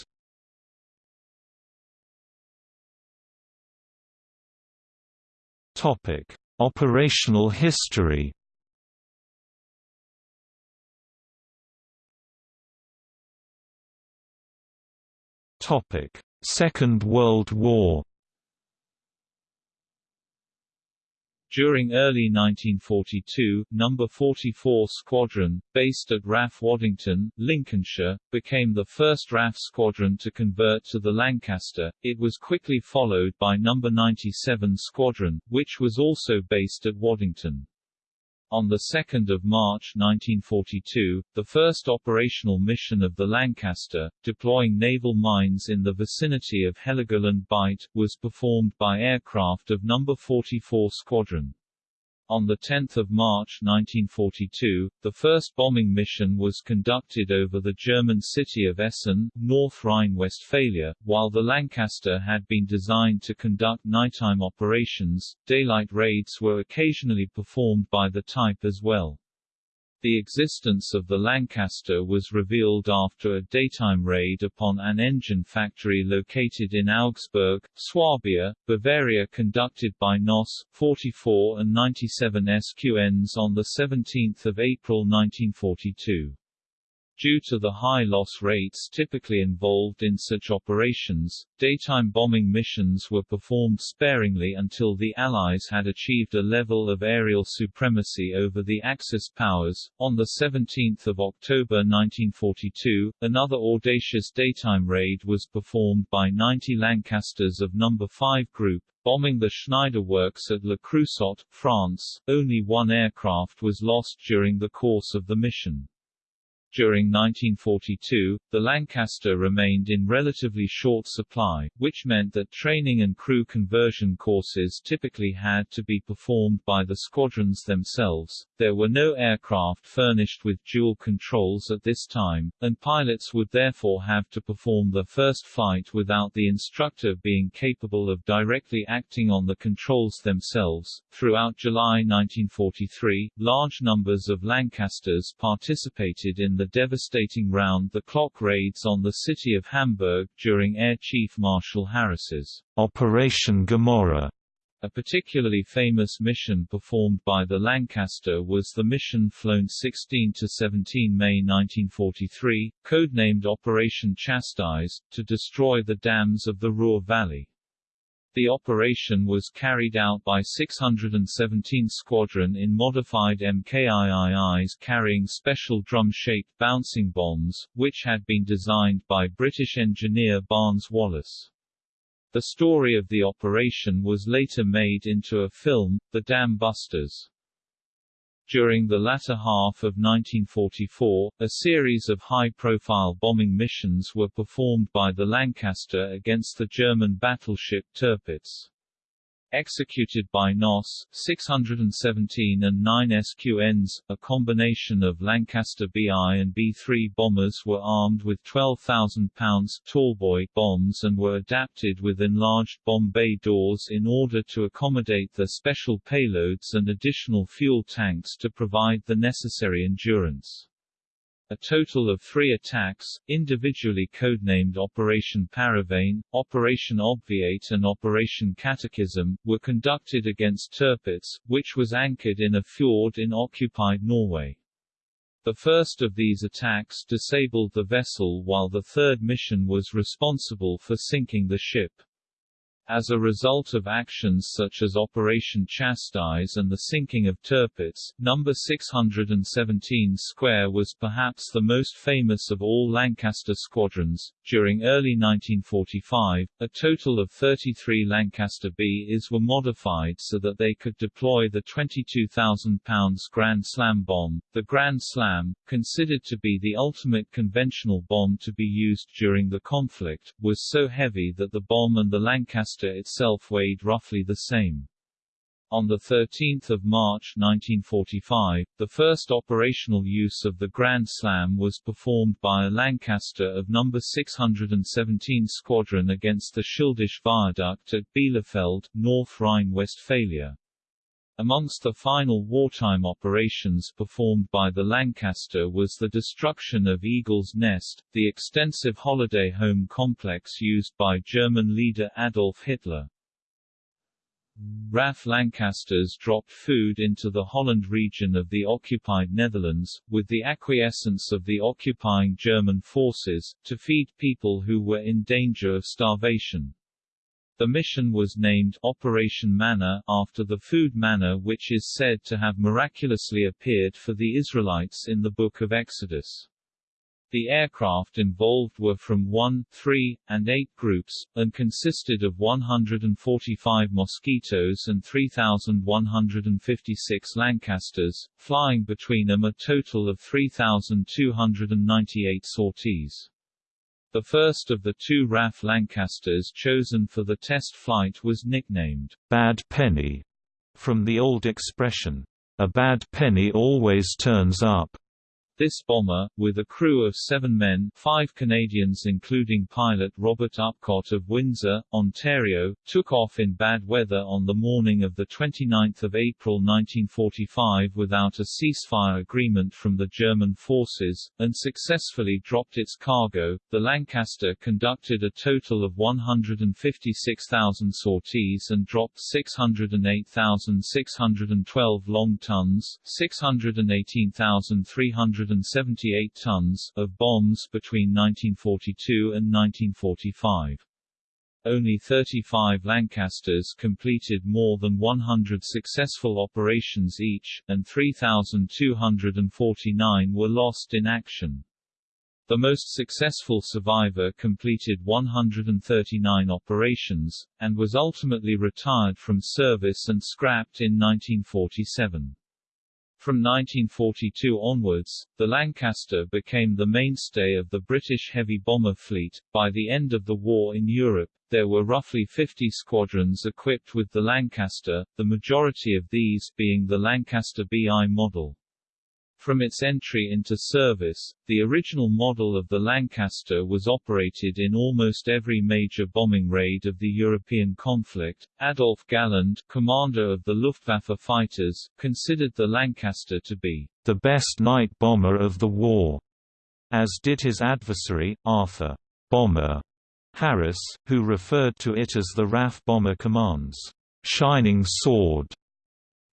Speaker 2: Operational history Second World War.
Speaker 1: During early 1942, No. 44 Squadron, based at RAF Waddington, Lincolnshire, became the first RAF squadron to convert to the Lancaster. It was quickly followed by No. 97 Squadron, which was also based at Waddington. On 2 March 1942, the first operational mission of the Lancaster, deploying naval mines in the vicinity of Heligoland Bight, was performed by aircraft of No. 44 Squadron. On 10 March 1942, the first bombing mission was conducted over the German city of Essen, North Rhine-Westphalia, while the Lancaster had been designed to conduct nighttime operations. Daylight raids were occasionally performed by the type as well. The existence of the Lancaster was revealed after a daytime raid upon an engine factory located in Augsburg, Swabia, Bavaria conducted by NOS, 44 and 97 SQNs on 17 April 1942. Due to the high loss rates typically involved in such operations, daytime bombing missions were performed sparingly until the Allies had achieved a level of aerial supremacy over the Axis powers. On 17 October 1942, another audacious daytime raid was performed by 90 Lancasters of No. 5 Group, bombing the Schneider Works at Le Creusot, France. Only one aircraft was lost during the course of the mission. During 1942, the Lancaster remained in relatively short supply, which meant that training and crew conversion courses typically had to be performed by the squadrons themselves. There were no aircraft furnished with dual controls at this time, and pilots would therefore have to perform the first flight without the instructor being capable of directly acting on the controls themselves. Throughout July 1943, large numbers of Lancasters participated in the devastating round-the-clock raids on the city of Hamburg during Air Chief Marshal Harris's
Speaker 2: Operation Gomorrah.
Speaker 1: A particularly famous mission performed by the Lancaster was the mission flown 16–17 May 1943, codenamed Operation Chastise, to destroy the dams of the Ruhr Valley. The operation was carried out by 617 Squadron in modified MKIIIs carrying special drum-shaped bouncing bombs, which had been designed by British engineer Barnes Wallis. The story of the operation was later made into a film, The Dam Busters. During the latter half of 1944, a series of high-profile bombing missions were performed by the Lancaster against the German battleship Tirpitz. Executed by NOS, 617 and 9 SQNs, a combination of Lancaster BI and B-3 bombers were armed with 12,000 pounds tallboy bombs and were adapted with enlarged bomb bay doors in order to accommodate the special payloads and additional fuel tanks to provide the necessary endurance. A total of three attacks, individually codenamed Operation Paravane, Operation Obviate and Operation Catechism, were conducted against Tirpitz, which was anchored in a fjord in occupied Norway. The first of these attacks disabled the vessel while the third mission was responsible for sinking the ship. As a result of actions such as Operation Chastise and the sinking of Tirpitz, No. 617 Square was perhaps the most famous of all Lancaster squadrons. During early 1945, a total of 33 Lancaster Bs were modified so that they could deploy the 22,000 pounds Grand Slam bomb. The Grand Slam, considered to be the ultimate conventional bomb to be used during the conflict, was so heavy that the bomb and the Lancaster itself weighed roughly the same. On 13 March 1945, the first operational use of the Grand Slam was performed by a Lancaster of No. 617 Squadron against the Schildesche Viaduct at Bielefeld, North Rhine-Westphalia. Amongst the final wartime operations performed by the Lancaster was the destruction of Eagle's Nest, the extensive holiday home complex used by German leader Adolf Hitler. RAF Lancasters dropped food into the Holland region of the occupied Netherlands, with the acquiescence of the occupying German forces, to feed people who were in danger of starvation. The mission was named Operation Manna after the food manna which is said to have miraculously appeared for the Israelites in the Book of Exodus. The aircraft involved were from 1, 3, and 8 groups, and consisted of 145 Mosquitoes and 3,156 Lancasters, flying between them a total of 3,298 sorties. The first of the two RAF Lancasters chosen for the test flight was nicknamed,
Speaker 2: Bad Penny, from the old expression, a bad penny always turns up.
Speaker 1: This bomber, with a crew of seven men five Canadians including pilot Robert Upcott of Windsor, Ontario, took off in bad weather on the morning of 29 April 1945 without a ceasefire agreement from the German forces, and successfully dropped its cargo. The Lancaster conducted a total of 156,000 sorties and dropped 608,612 long tons 618,300 178 tons of bombs between 1942 and 1945. Only 35 Lancasters completed more than 100 successful operations each, and 3,249 were lost in action. The most successful survivor completed 139 operations, and was ultimately retired from service and scrapped in 1947. From 1942 onwards, the Lancaster became the mainstay of the British heavy bomber fleet. By the end of the war in Europe, there were roughly 50 squadrons equipped with the Lancaster, the majority of these being the Lancaster BI model. From its entry into service, the original model of the Lancaster was operated in almost every major bombing raid of the European conflict. Adolf Galland, commander of the Luftwaffe fighters, considered the Lancaster to be
Speaker 2: the best night bomber of the war, as did his adversary, Arthur Bomber Harris, who referred to it as the RAF Bomber Command's shining sword.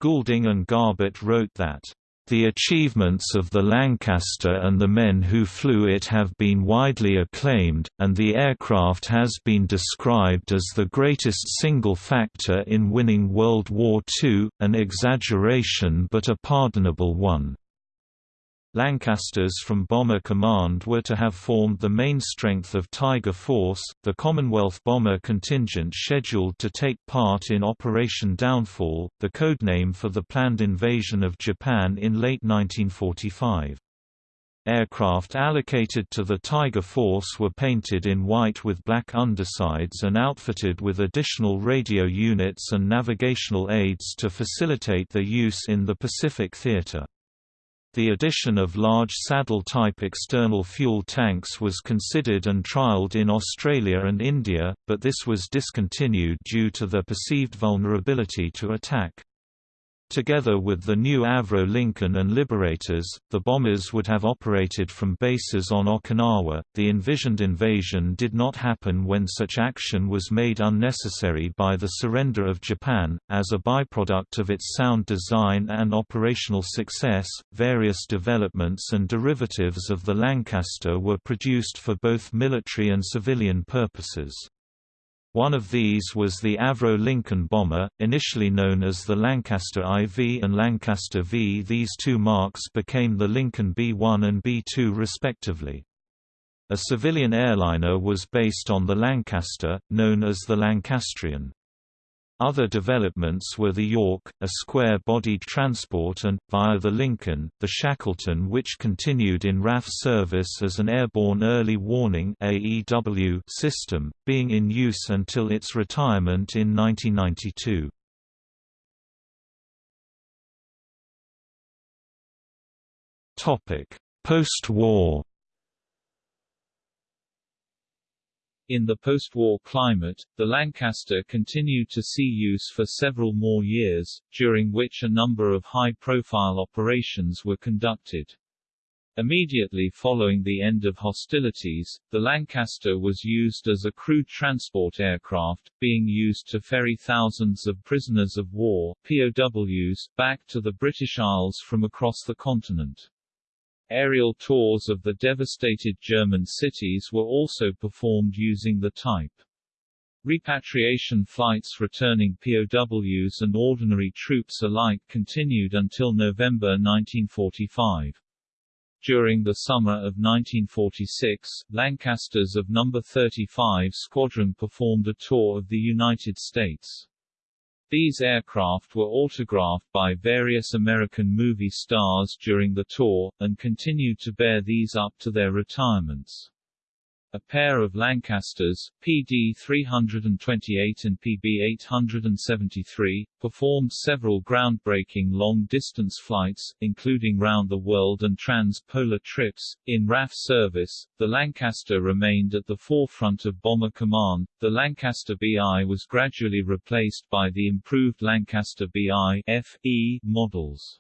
Speaker 2: Goulding and Garbett wrote that the achievements of the Lancaster and the men who flew it have been widely acclaimed, and the aircraft has been described as the greatest single factor in winning World War II, an exaggeration but a pardonable one. Lancasters from Bomber Command were to have formed the main strength of Tiger Force, the Commonwealth bomber contingent scheduled to take part in Operation Downfall, the codename for the planned invasion of Japan in late 1945. Aircraft allocated to the Tiger Force were painted in white with black undersides and outfitted with additional radio units and navigational aids to facilitate their use in the Pacific Theater. The addition of large saddle-type external fuel tanks was considered and trialled in Australia and India, but this was discontinued due to their perceived vulnerability to attack. Together with the new Avro Lincoln and Liberators, the bombers would have operated from bases on Okinawa. The envisioned invasion did not happen when such action was made unnecessary by the surrender of Japan. As a byproduct of its sound design and operational success, various developments and derivatives of the Lancaster were produced for both military and civilian purposes. One of these was the Avro Lincoln bomber, initially known as the Lancaster IV and Lancaster V. These two marks became the Lincoln B-1 and B-2 respectively. A civilian airliner was based on the Lancaster, known as the Lancastrian. Other developments were the York, a square-bodied transport and, via the Lincoln, the Shackleton which continued in RAF service as an airborne early warning system, being in use until its retirement in 1992. Post-war
Speaker 1: In the post-war climate, the Lancaster continued to see use for several more years, during which a number of high-profile operations were conducted. Immediately following the end of hostilities, the Lancaster was used as a crew transport aircraft, being used to ferry thousands of prisoners of war POWs, back to the British Isles from across the continent. Aerial tours of the devastated German cities were also performed using the type. Repatriation flights returning POWs and ordinary troops alike continued until November 1945. During the summer of 1946, Lancasters of No. 35 Squadron performed a tour of the United States. These aircraft were autographed by various American movie stars during the tour, and continued to bear these up to their retirements. A pair of Lancasters, PD-328 and PB-873, performed several groundbreaking long-distance flights, including round-the-world and trans-polar trips. In RAF service, the Lancaster remained at the forefront of bomber command. The Lancaster BI was gradually replaced by the improved Lancaster BI FE models.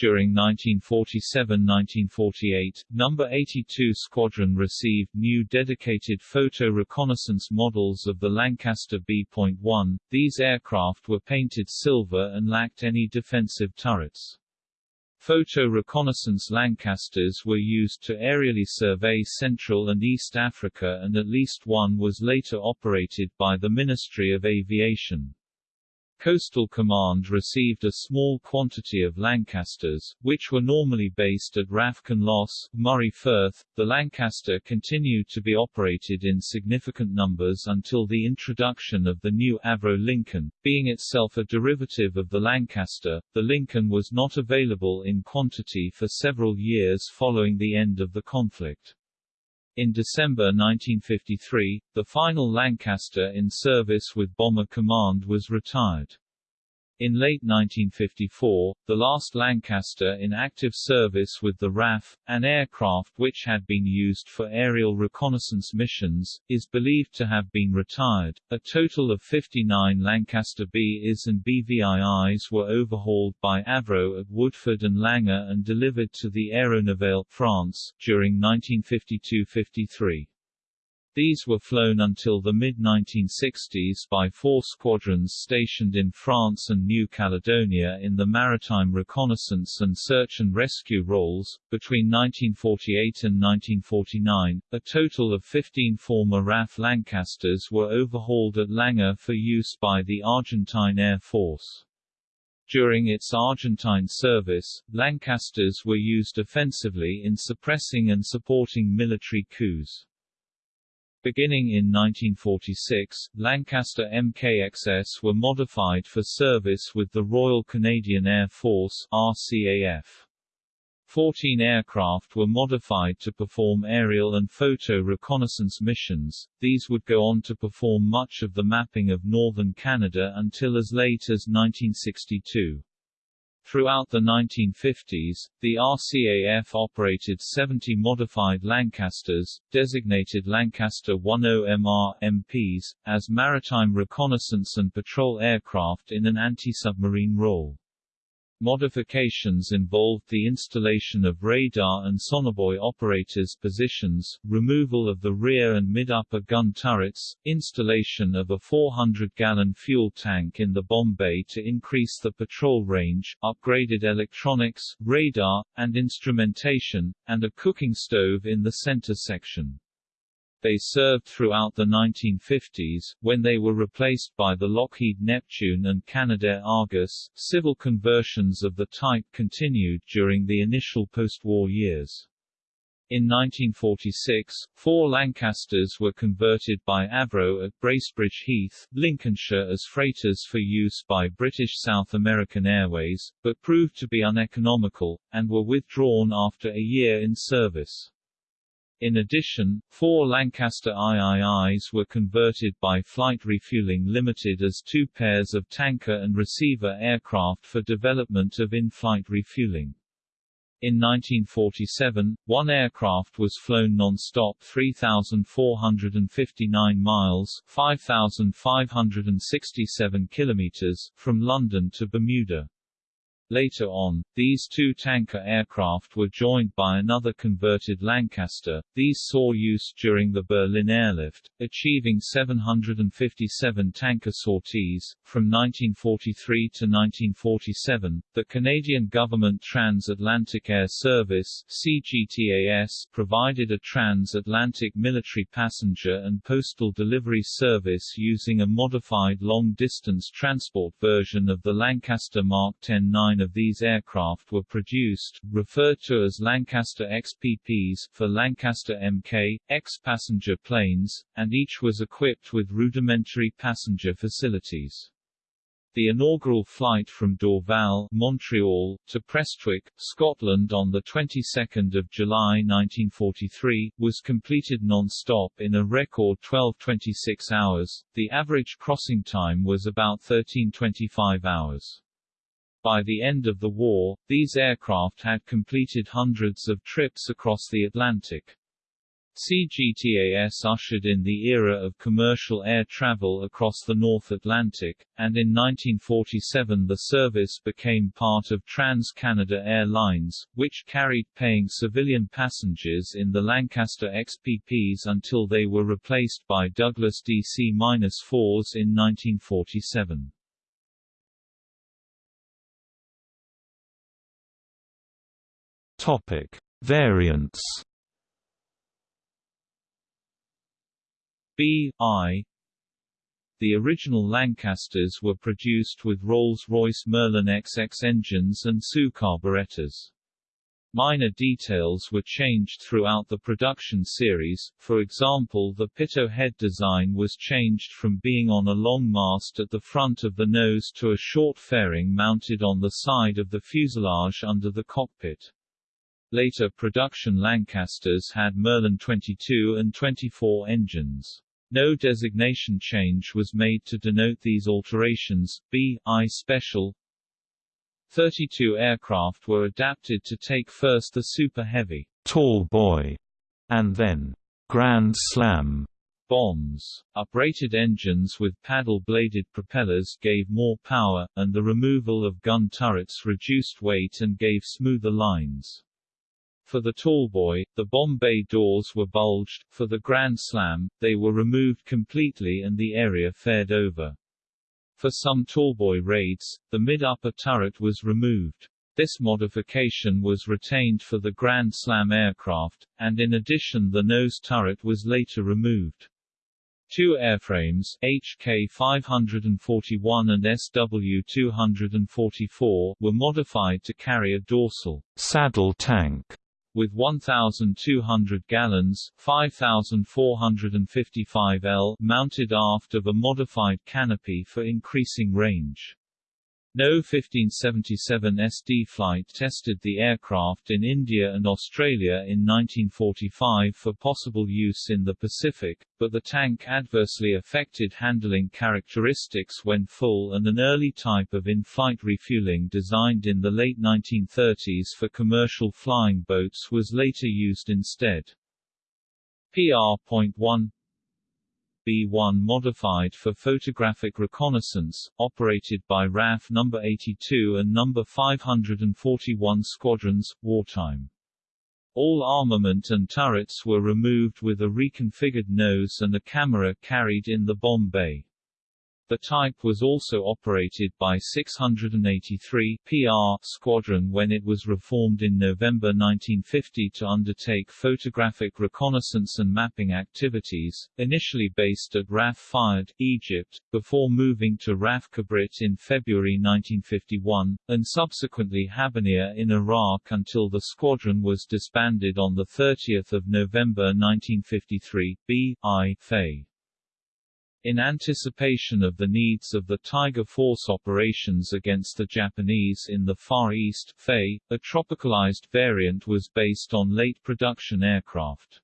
Speaker 1: During 1947–1948, No. 82 Squadron received new dedicated photo reconnaissance models of the Lancaster B.1. These aircraft were painted silver and lacked any defensive turrets. Photo reconnaissance Lancasters were used to aerially survey Central and East Africa and at least one was later operated by the Ministry of Aviation. Coastal Command received a small quantity of Lancasters, which were normally based at RAF Kinloss, Moray Firth. The Lancaster continued to be operated in significant numbers until the introduction of the new Avro Lincoln. Being itself a derivative of the Lancaster, the Lincoln was not available in quantity for several years following the end of the conflict. In December 1953, the final Lancaster in service with Bomber Command was retired. In late 1954, the last Lancaster in active service with the RAF, an aircraft which had been used for aerial reconnaissance missions, is believed to have been retired. A total of 59 Lancaster B-IS and BVIIs were overhauled by Avro at Woodford and Langar and delivered to the Aéronavale, France, during 1952–53. These were flown until the mid-1960s by four squadrons stationed in France and New Caledonia in the maritime reconnaissance and search and rescue roles. Between 1948 and 1949, a total of 15 former RAF Lancasters were overhauled at Langar for use by the Argentine Air Force. During its Argentine service, Lancasters were used offensively in suppressing and supporting military coups. Beginning in 1946, Lancaster MKXS were modified for service with the Royal Canadian Air Force RCAF. Fourteen aircraft were modified to perform aerial and photo reconnaissance missions, these would go on to perform much of the mapping of northern Canada until as late as 1962. Throughout the 1950s, the RCAF operated 70 modified Lancasters, designated Lancaster 10MR MPs, as maritime reconnaissance and patrol aircraft in an anti-submarine role. Modifications involved the installation of radar and sonobuoy operators' positions, removal of the rear and mid-upper gun turrets, installation of a 400-gallon fuel tank in the bomb bay to increase the patrol range, upgraded electronics, radar, and instrumentation, and a cooking stove in the center section. They served throughout the 1950s, when they were replaced by the Lockheed Neptune and Canadair Argus. Civil conversions of the type continued during the initial post-war years. In 1946, four Lancasters were converted by Avro at Bracebridge Heath, Lincolnshire as freighters for use by British South American Airways, but proved to be uneconomical, and were withdrawn after a year in service. In addition, four Lancaster IIIs were converted by Flight Refueling Limited as two pairs of tanker and receiver aircraft for development of in-flight refueling. In 1947, one aircraft was flown non-stop 3,459 miles 5,567 kilometers from London to Bermuda. Later on, these two tanker aircraft were joined by another converted Lancaster. These saw use during the Berlin airlift, achieving 757 tanker sorties. From 1943 to 1947, the Canadian Government Transatlantic Air Service CGTAS provided a transatlantic military passenger and postal delivery service using a modified long-distance transport version of the Lancaster Mark 10-9 of these aircraft were produced, referred to as Lancaster XPPs for Lancaster Mk, X-passenger planes, and each was equipped with rudimentary passenger facilities. The inaugural flight from Dorval, Montreal, to Prestwick, Scotland on the 22nd of July 1943 was completed non-stop in a record 12:26 hours. The average crossing time was about 13:25 hours. By the end of the war, these aircraft had completed hundreds of trips across the Atlantic. CGTAS ushered in the era of commercial air travel across the North Atlantic, and in 1947 the service became part of Trans-Canada Airlines, which carried paying civilian passengers in the Lancaster XPPs until they were replaced by Douglas DC-4s in 1947.
Speaker 2: Topic: Variants.
Speaker 1: B I The original Lancasters were produced with Rolls-Royce Merlin XX engines and SU carburetors. Minor details were changed throughout the production series, for example the pitot head design was changed from being on a long mast at the front of the nose to a short fairing mounted on the side of the fuselage under the cockpit. Later production Lancasters had Merlin 22 and 24 engines. No designation change was made to denote these alterations. B. I Special 32 aircraft were adapted to take first the Super Heavy
Speaker 2: Tallboy and then Grand Slam
Speaker 1: bombs. Uprated engines with paddle-bladed propellers gave more power, and the removal of gun turrets reduced weight and gave smoother lines. For the Tallboy, the bomb bay doors were bulged, for the Grand Slam, they were removed completely and the area faired over. For some Tallboy raids, the mid-upper turret was removed. This modification was retained for the Grand Slam aircraft, and in addition the nose turret was later removed. Two airframes, HK541 and SW244, were modified to carry a dorsal
Speaker 2: saddle tank
Speaker 1: with 1,200 gallons 5,455 L mounted aft of a modified canopy for increasing range. No 1577 SD flight tested the aircraft in India and Australia in 1945 for possible use in the Pacific, but the tank adversely affected handling characteristics when full and an early type of in-flight refueling designed in the late 1930s for commercial flying boats was later used instead. PR.1 B-1 modified for photographic reconnaissance, operated by RAF No. 82 and No. 541 squadrons, wartime. All armament and turrets were removed with a reconfigured nose and a camera carried in the bomb bay. The type was also operated by 683 PR Squadron when it was reformed in November 1950 to undertake photographic reconnaissance and mapping activities, initially based at RAF Egypt, before moving to RAF Kabrit in February 1951, and subsequently Habbaniyah in Iraq until the squadron was disbanded on 30 November 1953. B. I. Faye in anticipation of the needs of the Tiger Force operations against the Japanese in the Far East, Faye, a tropicalized variant was based on late production aircraft.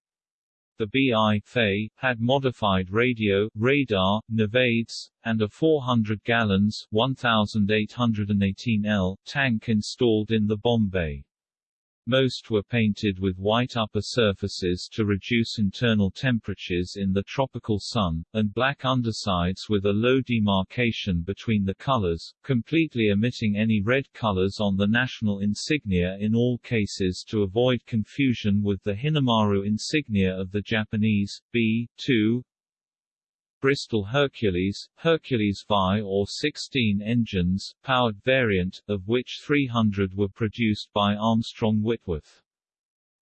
Speaker 1: The BI Faye had modified radio, radar, navaids, and a 400 gallons 1818 L tank installed in the bomb bay. Most were painted with white upper surfaces to reduce internal temperatures in the tropical sun, and black undersides with a low demarcation between the colors, completely omitting any red colors on the national insignia in all cases to avoid confusion with the Hinomaru insignia of the Japanese. B-2 Bristol Hercules, Hercules VI or 16 engines, powered variant, of which 300 were produced by Armstrong Whitworth.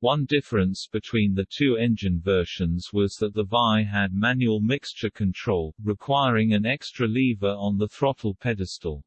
Speaker 1: One difference between the two engine versions was that the VI had manual mixture control, requiring an extra lever on the throttle pedestal.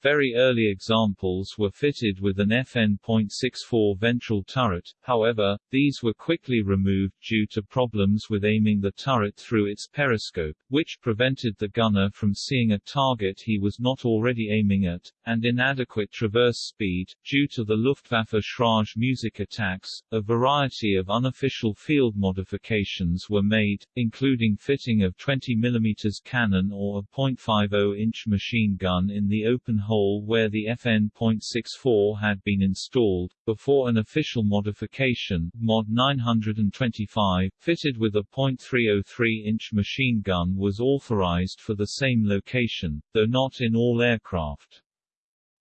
Speaker 1: Very early examples were fitted with an FN.64 ventral turret, however, these were quickly removed due to problems with aiming the turret through its periscope, which prevented the gunner from seeing a target he was not already aiming at, and inadequate traverse speed. Due to the Luftwaffe Schräge Musik attacks, a variety of unofficial field modifications were made, including fitting of 20 mm cannon or a .50-inch machine gun in the open hole where the FN.64 had been installed, before an official modification, Mod 925, fitted with a .303-inch machine gun was authorized for the same location, though not in all aircraft.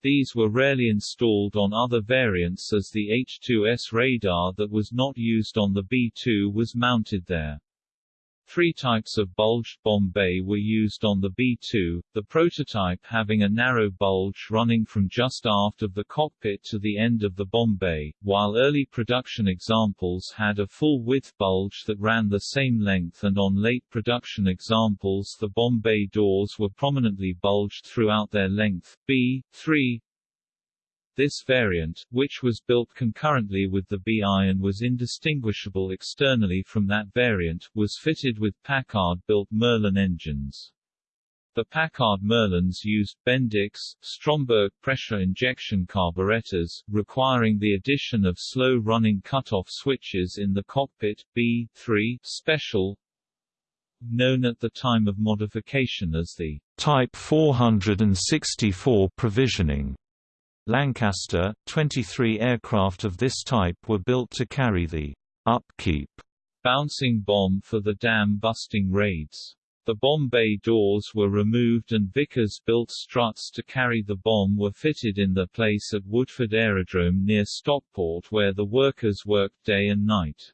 Speaker 1: These were rarely installed on other variants as the H-2S radar that was not used on the B-2 was mounted there. Three types of bulged bomb bay were used on the B-2, the prototype having a narrow bulge running from just aft of the cockpit to the end of the bomb bay, while early production examples had a full-width bulge that ran the same length and on late production examples the bomb bay doors were prominently bulged throughout their length. B-3 this variant, which was built concurrently with the BI and was indistinguishable externally from that variant, was fitted with Packard-built Merlin engines. The Packard Merlins used Bendix, Stromberg pressure injection carburetors, requiring the addition of slow-running cutoff switches in the cockpit. B-3 Special, known at the time of modification as the Type 464 provisioning Lancaster, 23 aircraft of this type were built to carry the upkeep bouncing bomb for the dam-busting raids. The bomb bay doors were removed and Vickers-built struts to carry the bomb were fitted in their place at Woodford Aerodrome near Stockport where the workers worked day and night.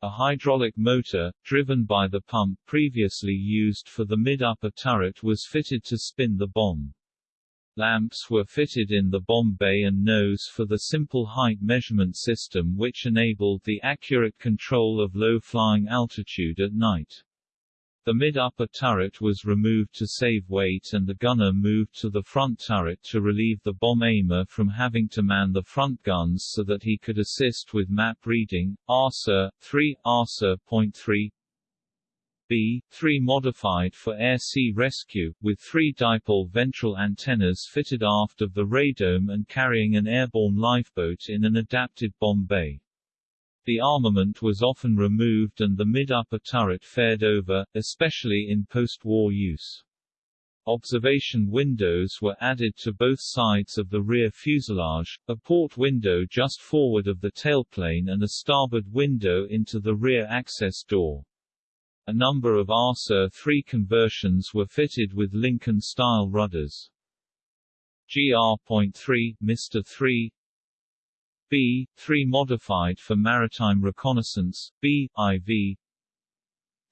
Speaker 1: A hydraulic motor, driven by the pump previously used for the mid-upper turret was fitted to spin the bomb. Lamps were fitted in the bomb bay and nose for the simple height measurement system which enabled the accurate control of low flying altitude at night. The mid-upper turret was removed to save weight and the gunner moved to the front turret to relieve the bomb aimer from having to man the front guns so that he could assist with map reading. ARSA 3 ARSA.3 B-3 modified for air-sea rescue, with three dipole ventral antennas fitted aft of the radome and carrying an airborne lifeboat in an adapted bomb bay. The armament was often removed and the mid-upper turret fared over, especially in post-war use. Observation windows were added to both sides of the rear fuselage, a port window just forward of the tailplane and a starboard window into the rear access door. A number of ARSA 3 conversions were fitted with Lincoln-style rudders. GR.3, Mr. 3 B, 3 modified for maritime reconnaissance, B, IV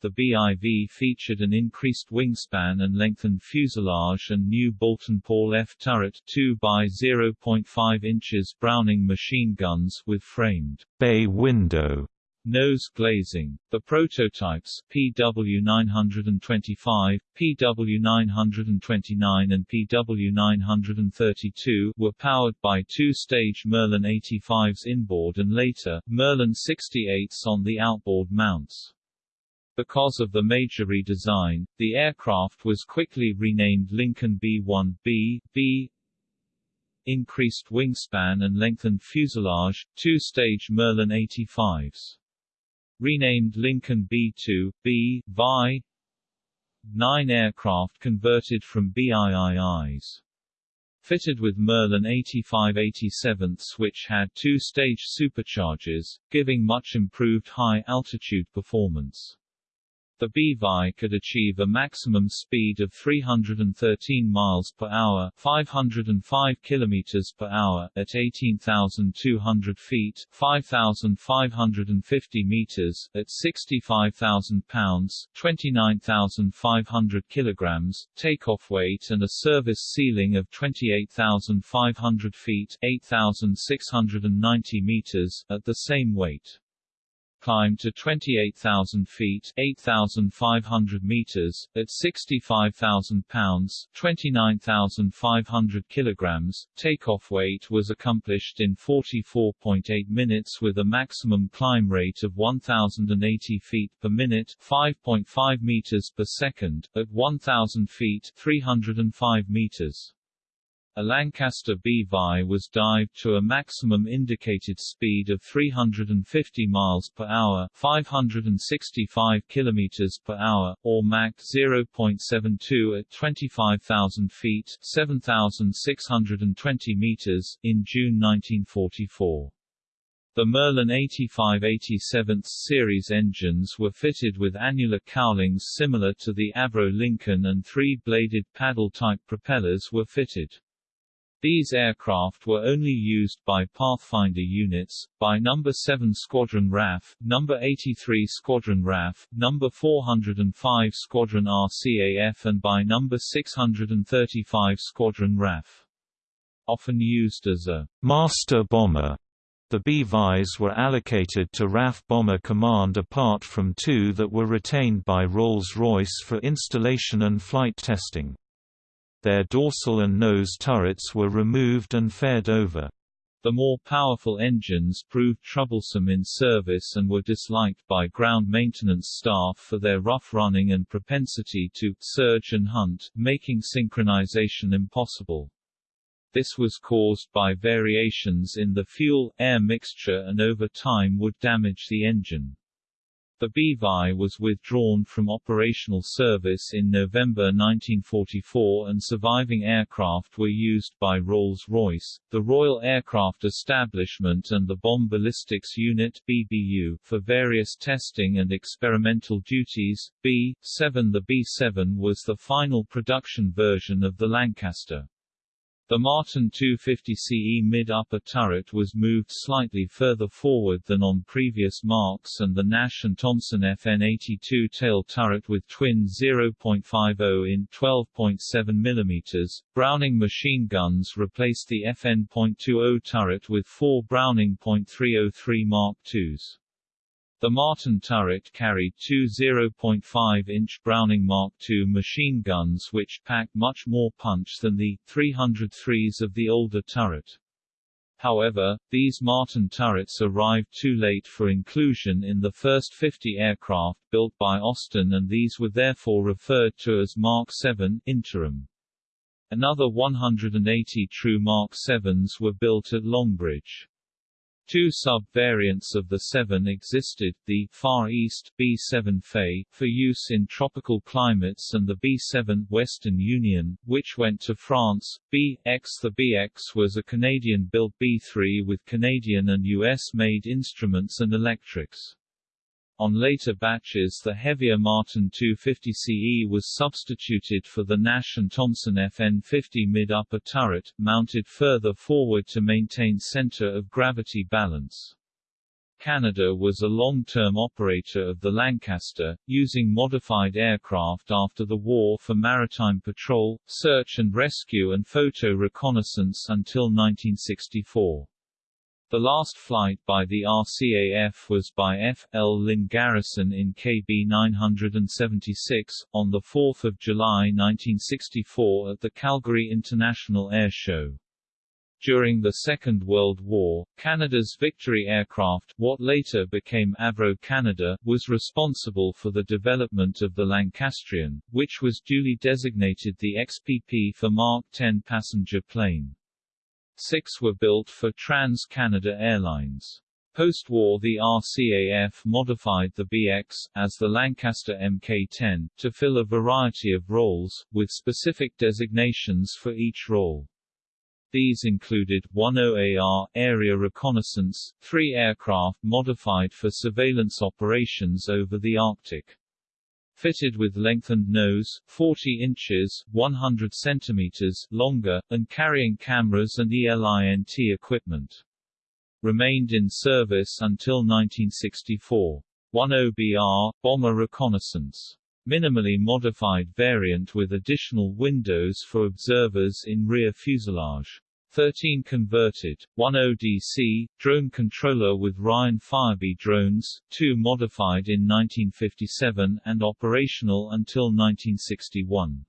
Speaker 1: the BIV featured an increased wingspan and lengthened fuselage and new Boulton Paul F turret 2 by 0.5 inches Browning machine guns with framed
Speaker 2: bay window
Speaker 1: Nose glazing. The prototypes PW925, PW929 and PW932 were powered by two-stage Merlin 85s inboard and later, Merlin 68s on the outboard mounts. Because of the major redesign, the aircraft was quickly renamed Lincoln B-1B, B, increased wingspan and lengthened fuselage, two-stage Merlin 85s renamed Lincoln B-2, B, Vi, nine aircraft converted from BIIIs. Fitted with Merlin 85-87s which had two-stage superchargers, giving much improved high-altitude performance. The BVI could achieve a maximum speed of 313 miles per hour, 505 kilometers per hour at 18,200 feet, 5,550 meters at 65,000 pounds, 29,500 kilograms takeoff weight and a service ceiling of 28,500 feet, 8,690 meters at the same weight climb to 28,000 feet 8,500 meters, at 65,000 pounds 29,500 kilograms. Takeoff weight was accomplished in 44.8 minutes with a maximum climb rate of 1,080 feet per minute 5.5 meters per second, at 1,000 feet 305 meters. A Lancaster BVI was dived to a maximum indicated speed of 350 miles per hour, 565 kilometers per hour, or Mach 0.72 at 25,000 feet, 7,620 meters in June 1944. The Merlin 85-87th series engines were fitted with annular cowlings similar to the Avro Lincoln and three-bladed paddle-type propellers were fitted. These aircraft were only used by Pathfinder units, by No. 7 Squadron RAF, No. 83 Squadron RAF, No. 405 Squadron RCAF and by No. 635 Squadron RAF. Often used as a
Speaker 2: master bomber, the BVIs were allocated to RAF Bomber Command apart from two that were retained by Rolls-Royce for installation and flight testing. Their dorsal and nose turrets were removed and faired over.
Speaker 1: The more powerful engines proved troublesome in service and were disliked by ground maintenance staff for their rough running and propensity to surge and hunt, making synchronization impossible. This was caused by variations in the fuel-air mixture and over time would damage the engine. The BVI was withdrawn from operational service in November 1944 and surviving aircraft were used by Rolls-Royce, the Royal Aircraft Establishment and the Bomb Ballistics Unit BBU for various testing and experimental duties. B-7 The B-7 was the final production version of the Lancaster. The Martin 250CE mid-upper turret was moved slightly further forward than on previous marks and the Nash & Thompson FN82 tail turret with twin 0.50 in 12.7 mm, Browning machine guns replaced the FN.20 turret with four Browning .303 Mark IIs. The Martin turret carried two 0.5-inch Browning Mark II machine guns which packed much more punch than the 303s of the older turret. However, these Martin turrets arrived too late for inclusion in the first 50 aircraft built by Austin and these were therefore referred to as Mark 7 interim. Another 180 true Mark 7s were built at Longbridge. Two sub-variants of the 7 existed, the Far East B7 Faye, for use in tropical climates and the B7 Western Union, which went to France. BX The BX was a Canadian-built B3 with Canadian and US-made instruments and electrics. On later batches the heavier Martin 250CE was substituted for the Nash & Thompson FN50 mid-upper turret, mounted further forward to maintain center of gravity balance. Canada was a long-term operator of the Lancaster, using modified aircraft after the war for maritime patrol, search and rescue and photo reconnaissance until 1964. The last flight by the RCAF was by F. L. Lynn Garrison in KB 976, on 4 July 1964 at the Calgary International Air Show. During the Second World War, Canada's Victory aircraft, what later became Avro Canada, was responsible for the development of the Lancastrian, which was duly designated the XPP for Mark 10 passenger plane. Six were built for Trans-Canada Airlines. Post-war the RCAF modified the BX, as the Lancaster Mk-10, to fill a variety of roles, with specific designations for each role. These included 10AR area reconnaissance, three aircraft modified for surveillance operations over the Arctic. Fitted with lengthened nose, 40 inches 100 centimeters longer, and carrying cameras and ELINT equipment. Remained in service until 1964. 10BR, bomber reconnaissance. Minimally modified variant with additional windows for observers in rear fuselage. 13 converted, 10 DC, drone controller with Ryan Firebee drones, 2 modified in 1957 and operational until 1961.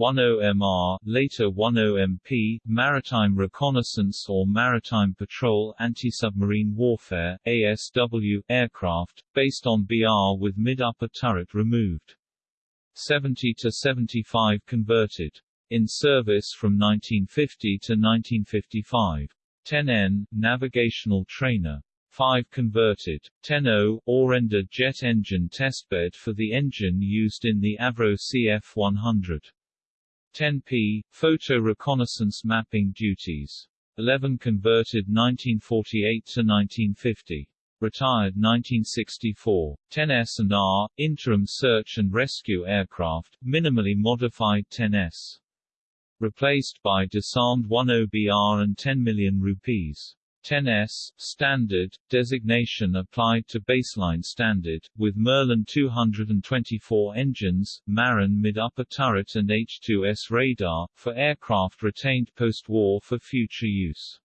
Speaker 1: 10MR, later 10MP, Maritime Reconnaissance or Maritime Patrol Anti-Submarine Warfare ASW, aircraft, based on BR with mid-upper turret removed. 70 to 75 converted in service from 1950 to 1955. 10N, navigational trainer. 5 converted. 10O, Orenda jet engine testbed for the engine used in the Avro CF-100. 10P, photo reconnaissance mapping duties. 11 converted 1948 to 1950. Retired 1964. 10S and R, interim search and rescue aircraft, minimally modified 10S replaced by disarmed 10BR and 10 million rupees. 10S, standard, designation applied to baseline standard, with Merlin 224 engines, Martin mid-upper turret and H-2S radar, for aircraft retained post-war for future use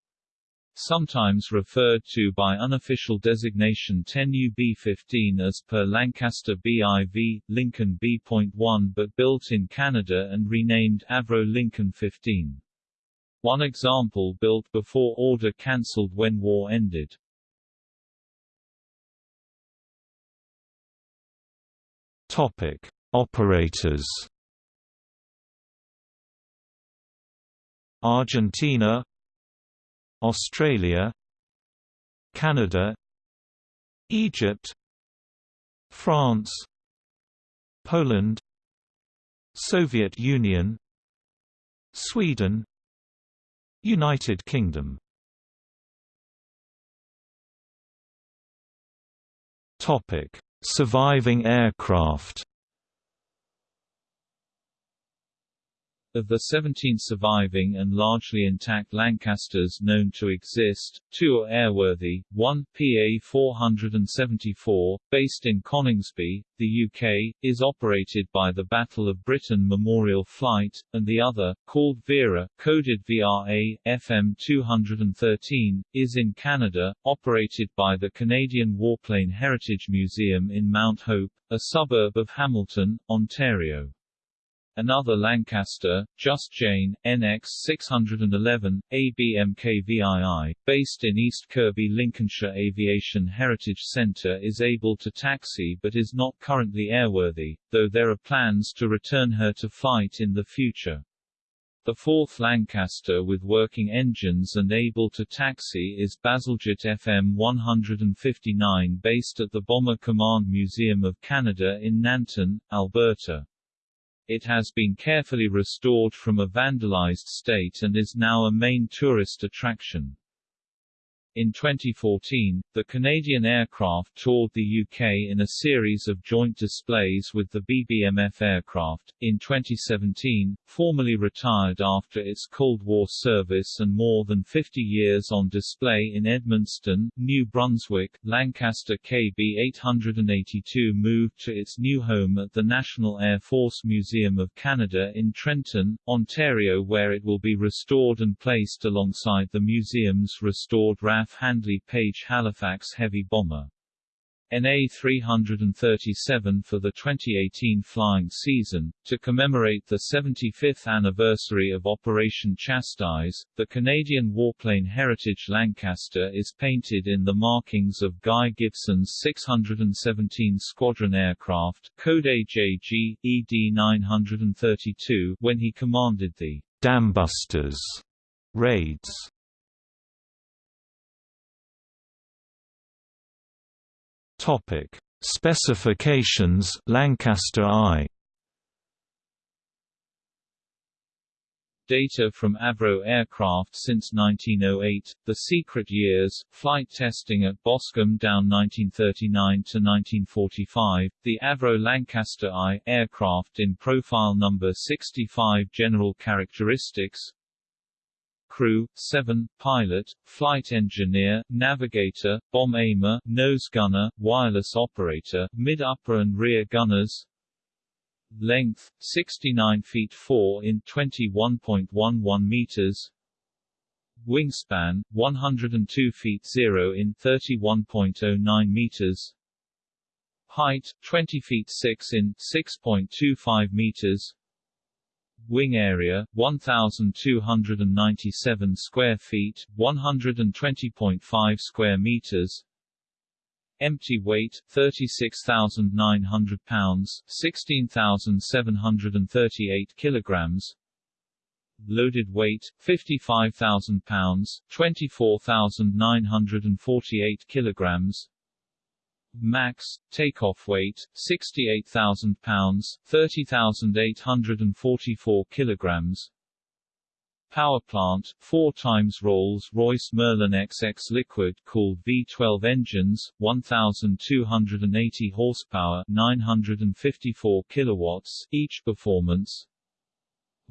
Speaker 1: sometimes referred to by unofficial designation 10UB15 as per Lancaster BIV, Lincoln B.1 but built in Canada and renamed Avro Lincoln 15. One example built before order cancelled when war ended.
Speaker 2: Topic: Operators. Argentina Australia Canada Egypt France Poland Soviet Union Sweden United Kingdom. Topic: Surviving aircraft
Speaker 1: Of the 17 surviving and largely intact Lancasters known to exist, two are airworthy, one, PA-474, based in Coningsby, the UK, is operated by the Battle of Britain Memorial Flight, and the other, called Vera, coded VRA, FM-213, is in Canada, operated by the Canadian Warplane Heritage Museum in Mount Hope, a suburb of Hamilton, Ontario. Another Lancaster, Just Jane, NX 611, ABMKVII, based in East Kirkby Lincolnshire Aviation Heritage Centre is able to taxi but is not currently airworthy, though there are plans to return her to flight in the future. The fourth Lancaster with working engines and able to taxi is Bazalgette FM 159 based at the Bomber Command Museum of Canada in Nanton, Alberta. It has been carefully restored from a vandalized state and is now a main tourist attraction. In 2014, the Canadian aircraft toured the UK in a series of joint displays with the BBMF aircraft. In 2017, formally retired after its Cold War service and more than 50 years on display in Edmundston, New Brunswick, Lancaster KB882 moved to its new home at the National Air Force Museum of Canada in Trenton, Ontario where it will be restored and placed alongside the museum's restored RAF Handley Page Halifax heavy bomber. NA-337 for the 2018 flying season. To commemorate the 75th anniversary of Operation Chastise, the Canadian warplane Heritage Lancaster is painted in the markings of Guy Gibson's 617 Squadron aircraft, code AJG, ED-932, when he commanded the Dambusters raids.
Speaker 2: Topic: Specifications Lancaster I.
Speaker 1: Data from Avro aircraft since 1908, The Secret Years, flight testing at Boscombe Down 1939 to 1945, the Avro Lancaster I aircraft in profile number 65 General characteristics crew, 7, pilot, flight engineer, navigator, bomb aimer, nose gunner, wireless operator, mid-upper and rear gunners. Length, 69 feet 4 in 21.11 meters. Wingspan, 102 feet 0 in 31.09 meters. Height, 20 feet 6 in 6.25 meters Wing area 1297 square feet, 120.5 square meters. Empty weight 36,900 pounds, 16,738 kilograms. Loaded weight 55,000 pounds, 24,948 kilograms. Max, takeoff weight, 68,000 pounds, 30,844 kilograms. Power plant, 4 times Rolls-Royce Merlin XX liquid-cooled V12 engines, 1,280 horsepower 954 kilowatts, each performance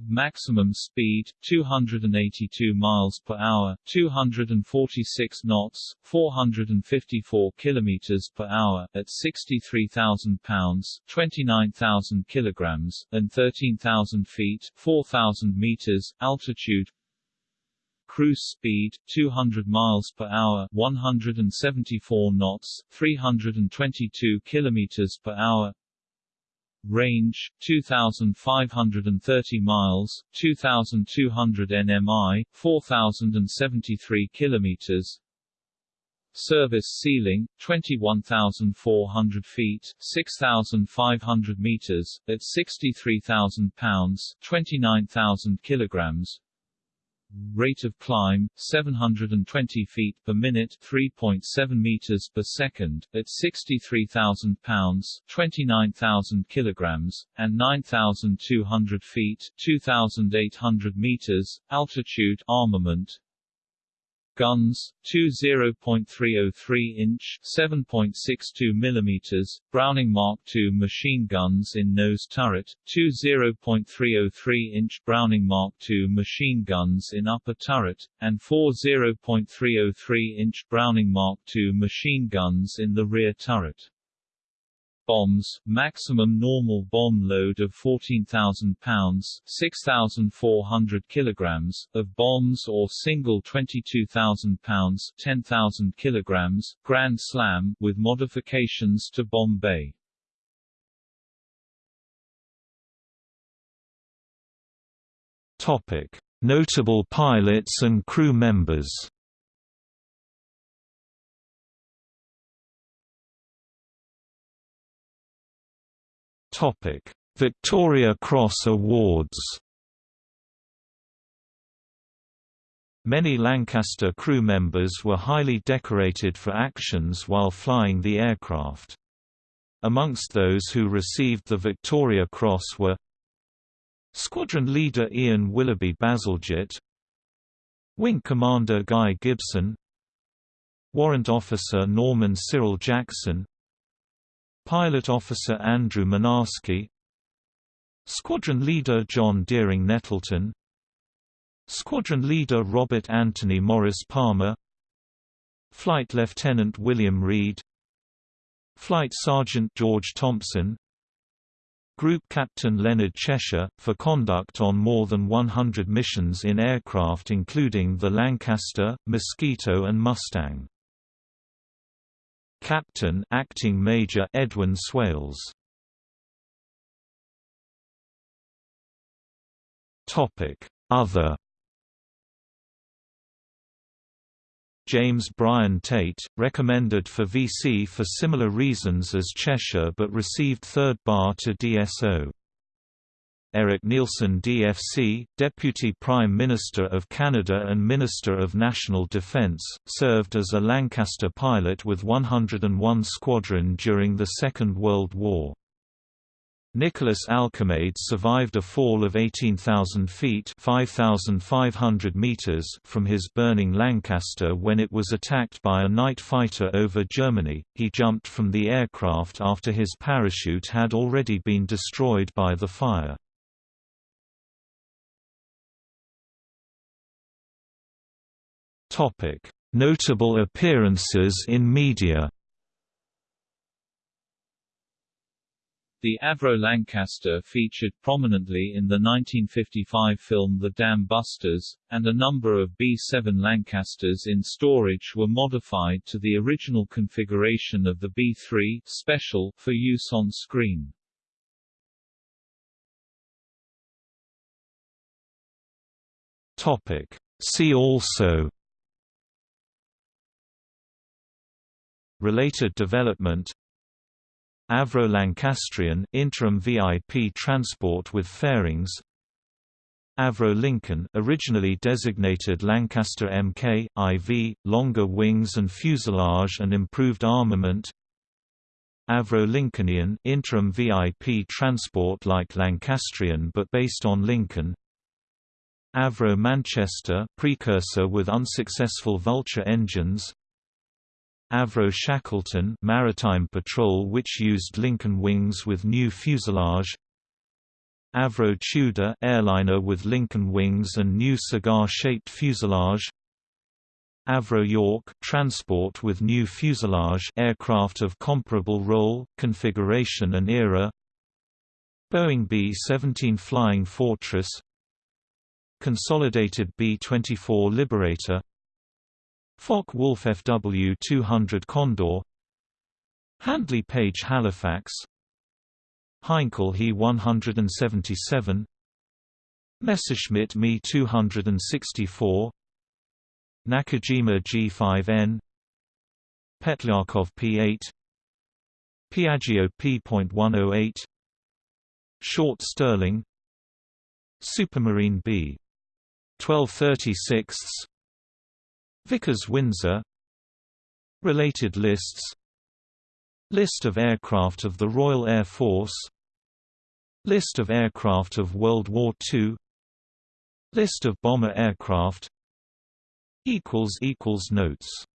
Speaker 1: Maximum speed 282 miles per hour, 246 knots, 454 kilometers per hour at 63,000 pounds, 29,000 kilograms and 13,000 feet, 4,000 meters altitude. Cruise speed 200 miles per hour, 174 knots, 322 kilometers per hour range 2530 miles 2200 nmi 4073 kilometers. Service ceiling 21400 feet 6500 meters at 63000 pounds 29000 kilograms Rate of climb 720 feet per minute, 3.7 meters per second, at 63,000 pounds, 29,000 kilograms, and 9,200 feet, 2,800 meters altitude. Armament guns, two 0.303-inch (7.62 mm) Browning Mark II machine guns in nose turret, two 0.303-inch Browning Mark II machine guns in upper turret, and four 0.303-inch Browning Mark II machine guns in the rear turret bombs, maximum normal bomb load of 14,000 pounds 6,400 kilograms, of bombs or single 22,000 pounds 10,000 kilograms, Grand Slam, with modifications to bomb bay.
Speaker 2: Topic. Notable pilots and crew members Topic: Victoria Cross Awards. Many Lancaster crew members were highly decorated for actions while flying the aircraft. Amongst those who received the Victoria Cross were Squadron Leader Ian Willoughby Bazalgette Wing Commander Guy Gibson Warrant Officer Norman Cyril Jackson Pilot Officer Andrew Mynarski Squadron Leader John Dering Nettleton. Squadron Leader Robert Anthony Maurice Palmer. Flight Lieutenant William Reid. Flight Sergeant George Thompson. Group Captain Leonard Cheshire, for conduct on more than 100 missions in aircraft including the Lancaster, Mosquito and Mustang. Captain Acting Major Edwin Swales. Topic: Other James Brian Tait, recommended for VC for similar reasons as Cheshire but received third bar to DSO. Erik Nielsen DFC, Deputy Prime Minister of Canada and Minister of National Defence, served as a Lancaster pilot with 101 Squadron during the Second World War. Nicholas Alkemade survived a fall of 18,000 feet meters from his burning Lancaster when it was attacked by a night fighter over Germany. He jumped from the aircraft after his parachute had already been destroyed by the fire. Topic: Notable appearances in media.
Speaker 1: The Avro Lancaster featured prominently in the 1955 film The Dam Busters, and a number of B-7 Lancasters in storage were modified to the original configuration of the B-3 special for use on screen.
Speaker 2: Topic. See also Related development. Avro Lancastrian interim VIP transport with fairings. Avro Lincoln originally designated Lancaster Mk, IV, longer wings and fuselage and improved armament. Avro Lincolnian interim VIP transport like Lancastrian but based on Lincoln. Avro Manchester precursor with unsuccessful Vulture engines Avro Shackleton maritime patrol which used Lincoln wings with new fuselage. Avro Tudor airliner with Lincoln wings and new cigar-shaped fuselage. Avro York transport with new fuselage aircraft of comparable role, configuration and era. Boeing B-17 Flying Fortress. Consolidated B-24 Liberator Focke-Wulf FW200 Condor. Handley Page Halifax. Heinkel He 177 Messerschmitt Me 264 Nakajima G5N Petlyakov P8 Piaggio P.108 Short Stirling. Supermarine B. 1236 Vickers Windsor. Related lists. List of aircraft of the Royal Air Force. List of aircraft of World War II List of bomber aircraft. Notes